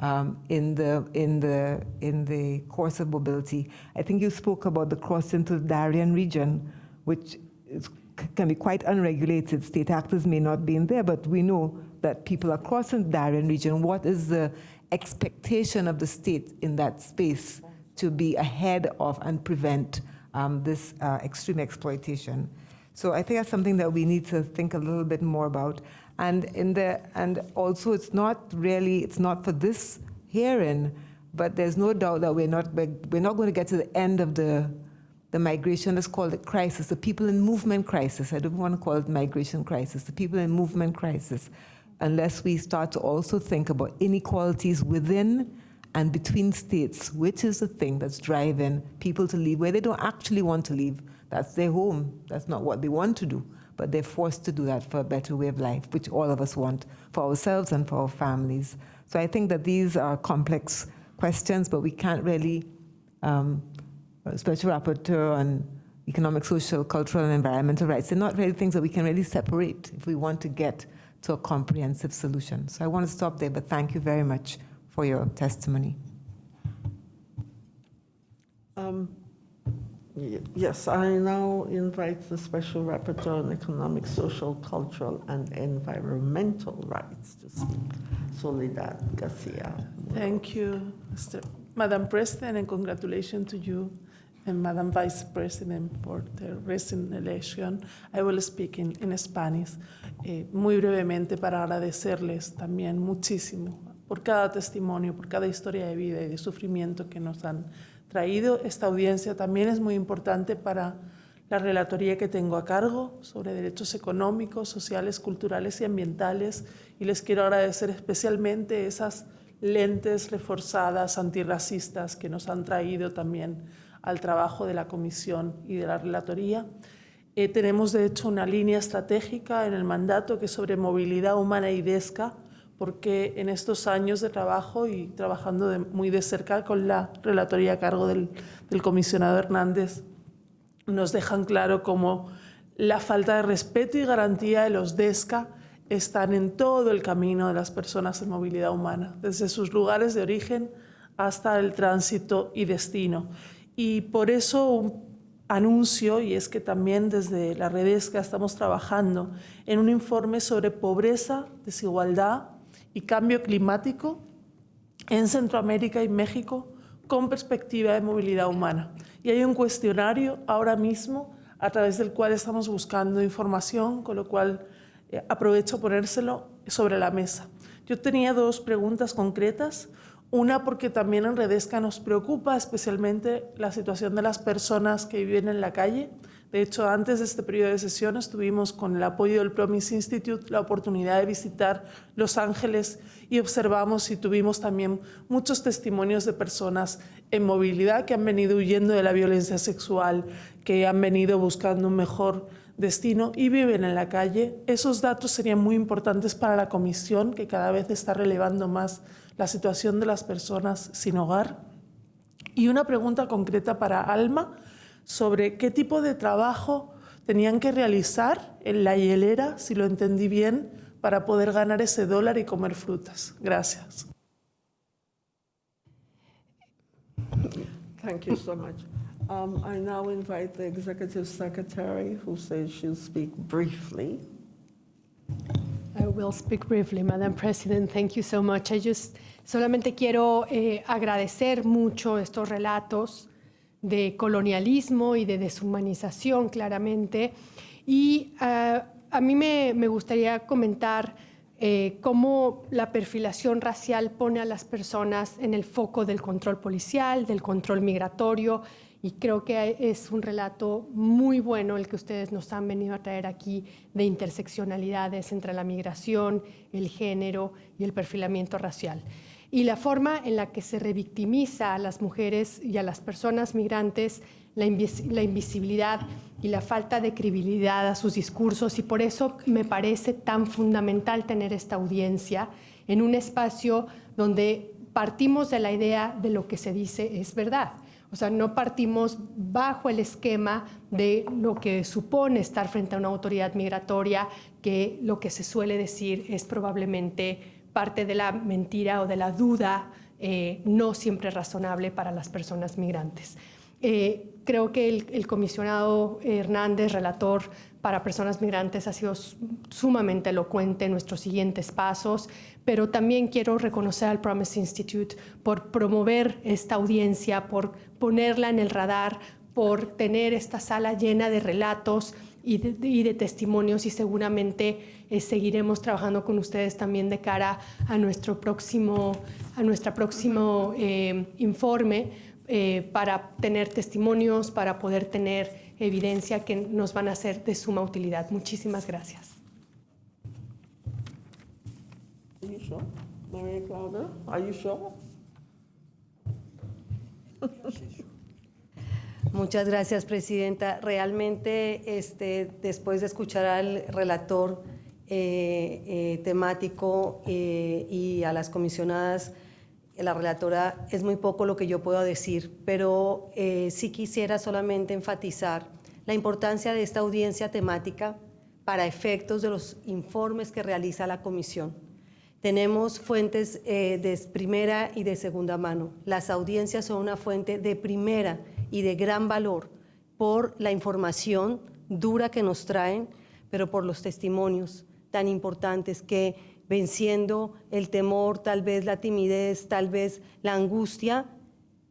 Speaker 16: um, in, the, in, the, in the course of mobility. I think you spoke about the cross into the Darien region, which is, can be quite unregulated. State actors may not be in there, but we know that people are crossing the Darien region. What is the expectation of the state in that space to be ahead of and prevent um, this uh, extreme exploitation? So I think that's something that we need to think a little bit more about. And in the and also it's not really it's not for this hearing, but there's no doubt that we're not we're not going to get to the end of the the migration, let's call it crisis, the people in movement crisis. I don't want to call it migration crisis, the people in movement crisis, unless we start to also think about inequalities within and between states, which is the thing that's driving people to leave where they don't actually want to leave. That's their home. That's not what they want to do, but they're forced to do that for a better way of life, which all of us want for ourselves and for our families. So I think that these are complex questions, but we can't really, um, Special Rapporteur on economic, social, cultural, and environmental rights, they're not really things that we can really separate if we want to get to a comprehensive solution. So I want to stop there, but thank you very much for your testimony.
Speaker 1: Um, Yes, I now invite the Special Rapporteur on Economic, Social, Cultural, and Environmental Rights to speak. Soledad Garcia.
Speaker 17: Thank you, Mr. Madam President, and congratulations to you and Madam Vice President for the recent election. I will speak in, in Spanish. Eh, muy brevemente para agradecerles también muchísimo por cada testimonio, por cada historia de vida y de sufrimiento que nos han traído. Esta audiencia también es muy importante para la relatoría que tengo a cargo sobre derechos económicos, sociales, culturales y ambientales. Y les quiero agradecer especialmente esas lentes reforzadas antirracistas que nos han traído también al trabajo de la comisión y de la relatoría. Eh, tenemos, de hecho, una línea estratégica en el mandato que es sobre movilidad humana y DESCA, porque en estos años de trabajo y trabajando de- muy de cerca con la relatoría a cargo del, del comisionado Hernández, nos dejan claro cómo la falta de respeto y garantía de los DESCA están en todo el camino de las personas en movilidad humana, desde sus lugares de origen hasta el tránsito y destino. Y por eso un anuncio, y es que también desde la Redesca estamos trabajando en un informe sobre pobreza, desigualdad y cambio climático en Centroamérica y México con perspectiva de movilidad humana. Y hay un cuestionario ahora mismo a través del cual estamos buscando información, con lo cual eh, aprovecho ponérselo sobre la mesa. Yo tenía dos preguntas concretas. Una porque también en Redesca nos preocupa especialmente la situación de las personas que viven en la calle. De hecho, antes de este periodo de sesiones tuvimos con el apoyo del Promise Institute la oportunidad de visitar Los Ángeles y observamos y tuvimos también muchos testimonios de personas en movilidad que han venido huyendo de la violencia sexual, que han venido buscando un mejor destino y viven en la calle. Esos datos serían muy importantes para la comisión, que cada vez está relevando más la situación de las personas sin hogar. Y una pregunta concreta para Alma sobre qué tipo de trabajo tenían que realizar en la hielera, si lo entendí bien, para poder ganar ese dólar y comer frutas. Gracias.
Speaker 1: Thank you so much. Um, I now invite the Executive Secretary, who says she'll speak briefly.
Speaker 18: I will speak briefly, Madam President. Thank you so much. I just solamente quiero eh, agradecer mucho estos relatos de colonialismo y de deshumanización, claramente. Y ah, a mí me, gustaría comentar eh, cómo la perfilación racial pone a las personas en el foco del control policial, del control migratorio, y creo que es un relato muy bueno el que ustedes nos han venido a traer aquí de interseccionalidades entre la migración, el género y el perfilamiento racial. Y la forma en la que se revictimiza a las mujeres y a las personas migrantes, la, invis- la invisibilidad y la falta de credibilidad a sus discursos. Y por eso me parece tan fundamental tener esta audiencia en un espacio donde partimos de la idea de lo que se dice es verdad. O sea, no partimos bajo el esquema de lo que supone estar frente a una autoridad migratoria, que lo que se suele decir es probablemente parte de la mentira o de la duda eh, no siempre razonable para las personas migrantes. Eh, creo que el, comisionado Hernández, relator para personas migrantes, ha sido sumamente elocuente en nuestros siguientes pasos, pero también quiero reconocer al Promise Institute por promover esta audiencia, por ponerla en el radar, por tener esta sala llena de relatos y de, y de testimonios y seguramente eh, seguiremos trabajando con ustedes también de cara a nuestro próximo, a nuestro próximo eh, informe eh, para tener testimonios, para poder tener evidencia que nos van a ser de suma utilidad. Muchísimas gracias.
Speaker 1: Are you sure? Maria Claudia, are you sure?
Speaker 19: Muchas gracias, Presidenta. Realmente, este, después de escuchar al relator eh, eh, temático eh, y a las comisionadas, la relatora, es muy poco lo que yo puedo decir, pero sí quisiera solamente enfatizar la importancia de esta audiencia temática para efectos de los informes que realiza la Comisión. Tenemos fuentes de primera y de segunda mano. Las audiencias son una fuente de primera y de gran valor por la información dura que nos traen, pero por los testimonios tan importantes que venciendo el temor, tal vez la timidez, tal vez la angustia,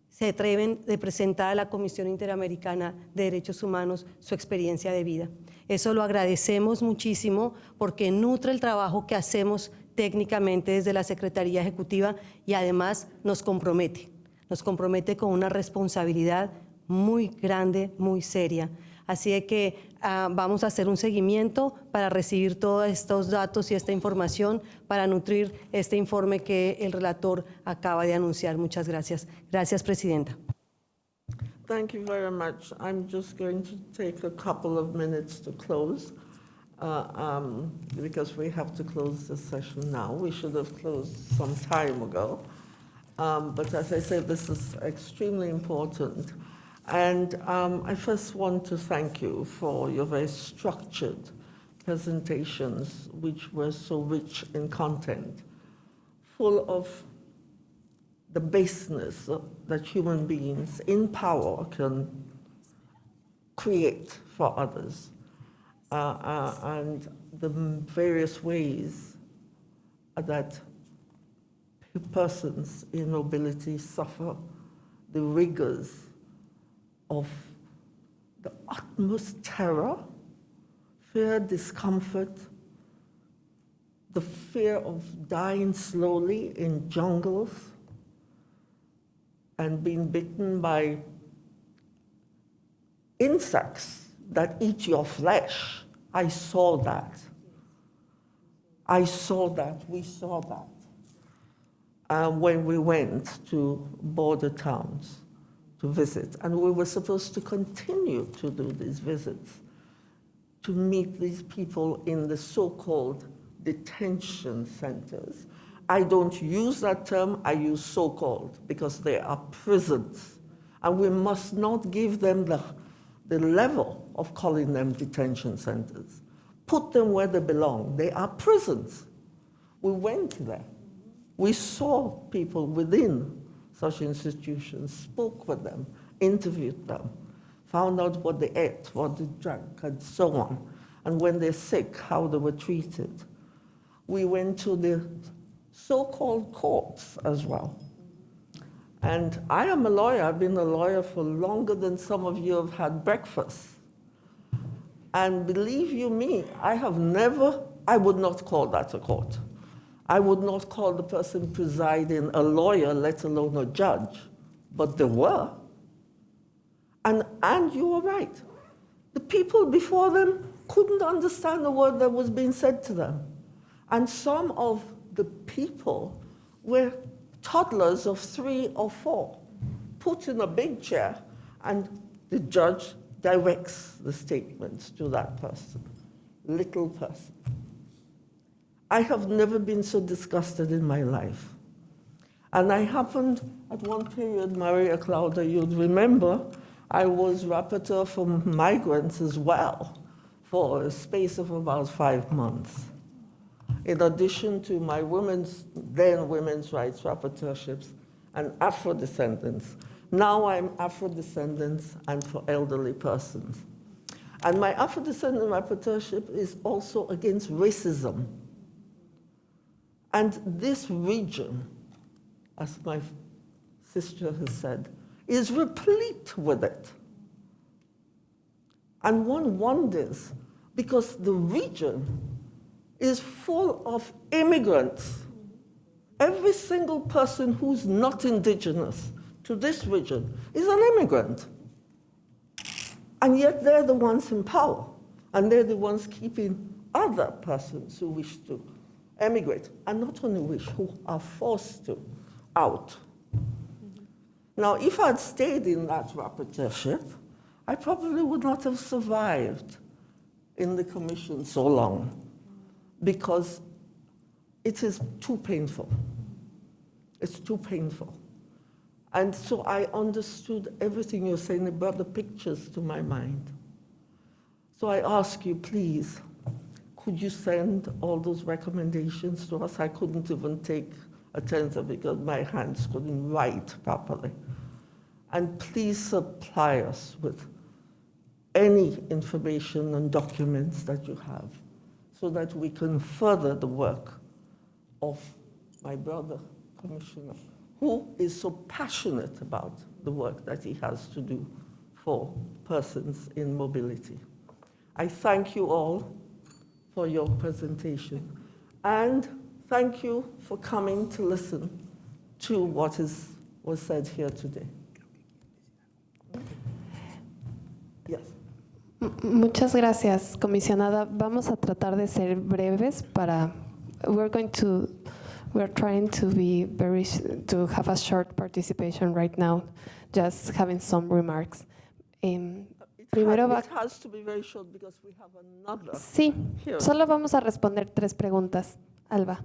Speaker 19: se atreven de presentar a la Comisión Interamericana de Derechos Humanos su experiencia de vida. Eso lo agradecemos muchísimo porque nutre el trabajo que hacemos técnicamente desde la Secretaría Ejecutiva y además nos compromete, nos compromete con una responsabilidad muy grande, muy seria. Así que uh, vamos a hacer un seguimiento para recibir todos estos datos y esta información para nutrir este informe que el relator acaba de anunciar. Muchas gracias. Gracias, Presidenta.
Speaker 1: Thank you very much. I'm just going to take a couple of minutes to close uh, um, because we have to close session now. We should have closed some time ago. Um, but as I said, this is extremely important. And um, I first want to thank you for your very structured presentations, which were so rich in content, full of the baseness that human beings in power can create for others, uh, uh, and the various ways that persons in mobility suffer the rigors of the utmost terror, fear, discomfort, the fear of dying slowly in jungles and being bitten by insects that eat your flesh. I saw that. I saw that. We saw that uh, when we went to border towns to visit. And we were supposed to continue to do these visits, to meet these people in the so-called detention centers. I don't use that term, I use so-called, because they are prisons. And we must not give them the, the level of calling them detention centers. Put them where they belong. They are prisons. We went there. We saw people within such institutions, spoke with them, interviewed them, found out what they ate, what they drank, and so on. And when they're sick, how they were treated. We went to the so-called courts as well. And I am a lawyer. I've been a lawyer for longer than some of you have had breakfast. And believe you me, I have never, I would not call that a court. I would not call the person presiding a lawyer, let alone a judge, but they were. And, and you were right. The people before them couldn't understand the word that was being said to them. And some of the people were toddlers of three or four, put in a big chair, and the judge directs the statements to that person, little person. I have never been so disgusted in my life. And I happened at one period, Maria Claudia, you'd remember, I was rapporteur for migrants as well for a space of about five months. In addition to my women's, then women's rights rapporteurships and Afro descendants. Now I'm Afro descendants and for elderly persons. And my Afro descendant rapporteurship is also against racism and this region, as my sister has said, is replete with it. And one wonders, because the region is full of immigrants. Every single person who's not indigenous to this region is an immigrant. And yet they're the ones in power, and they're the ones keeping other persons who wish to emigrate, and not only wish, who are forced to, out. Now, if I'd stayed in that rapporteurship, I probably would not have survived in the commission so long because it is too painful. It's too painful. And so I understood everything you're saying. about the pictures to my mind. So I ask you, please, could you send all those recommendations to us? I couldn't even take a tenth because my hands couldn't write properly. And please supply us with any information and documents that you have so that we can further the work of my brother, Commissioner, who is so passionate about the work that he has to do for persons in mobility. I thank you all for your presentation. And thank you for coming to listen to what is, was said here today. Yes.
Speaker 20: Muchas gracias, comisionada. Vamos a tratar de ser breves para. We're going to. We're trying to be very to have a short participation right now, just having some remarks. Em, primero va.
Speaker 1: It has to be very short because we have another.
Speaker 20: Sí, solo vamos a responder tres preguntas. Alba.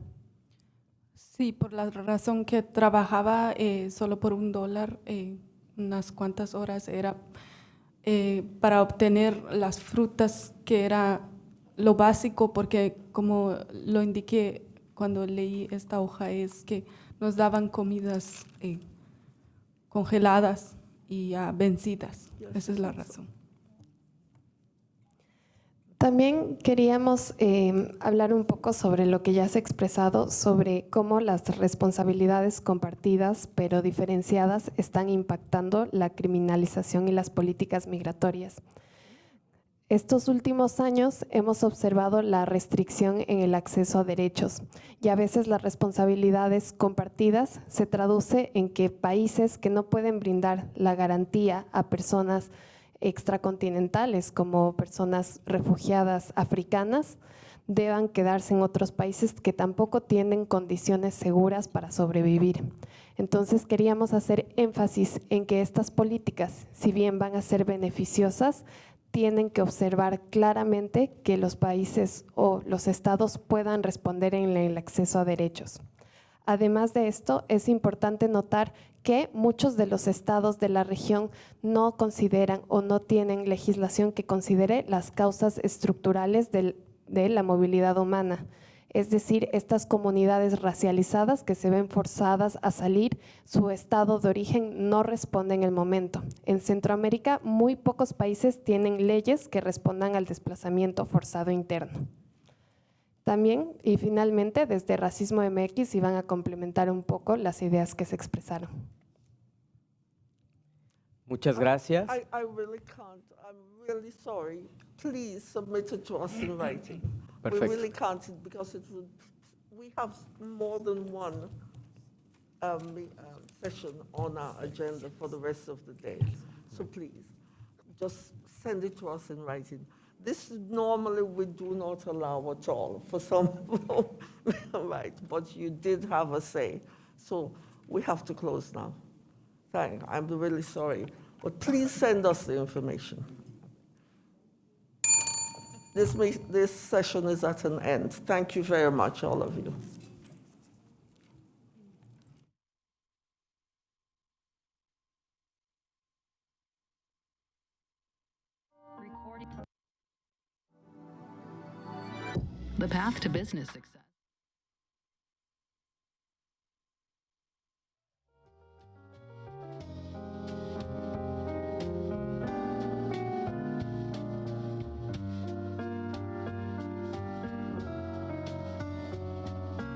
Speaker 13: Sí, por la razón que trabajaba eh, solo por un dólar, eh, unas cuantas horas, era eh, para obtener las frutas, que era lo básico, porque como lo indiqué cuando leí esta hoja, es que nos daban comidas eh, congeladas y ya vencidas. Esa es la razón.
Speaker 20: También queríamos eh, hablar un poco sobre lo que ya se ha expresado, sobre cómo las responsabilidades compartidas pero diferenciadas están impactando la criminalización y las políticas migratorias. Estos últimos años hemos observado la restricción en el acceso a derechos y a veces las responsabilidades compartidas se traduce en que países que no pueden brindar la garantía a personas extracontinentales como personas refugiadas africanas deban quedarse en otros países que tampoco tienen condiciones seguras para sobrevivir. Entonces queríamos hacer énfasis en que estas políticas, si bien van a ser beneficiosas, tienen que observar claramente que los países o los estados puedan responder en el acceso a derechos. Además de esto, es importante notar que muchos de los estados de la región no consideran o no tienen legislación que considere las causas estructurales de la movilidad humana. Es decir, estas comunidades racializadas que se ven forzadas a salir, su estado de origen no responde en el momento. En Centroamérica, muy pocos países tienen leyes que respondan al desplazamiento forzado interno. También, y finalmente, desde Racismo MX iban a complementar un poco las ideas que se expresaron.
Speaker 21: Muchas gracias.
Speaker 1: I, I really can't. I'm really sorry. Please submit it to us in writing. We really can't because it would, we have more than one um, um, session on our agenda for the rest of the day. So please, just send it to us in writing. This normally we do not allow at all for some, right, but you did have a say. So we have to close now. Thank, I'm really sorry, but please send us the information. This, this session is at an end. Thank you very much, all of you.
Speaker 22: The path to business success.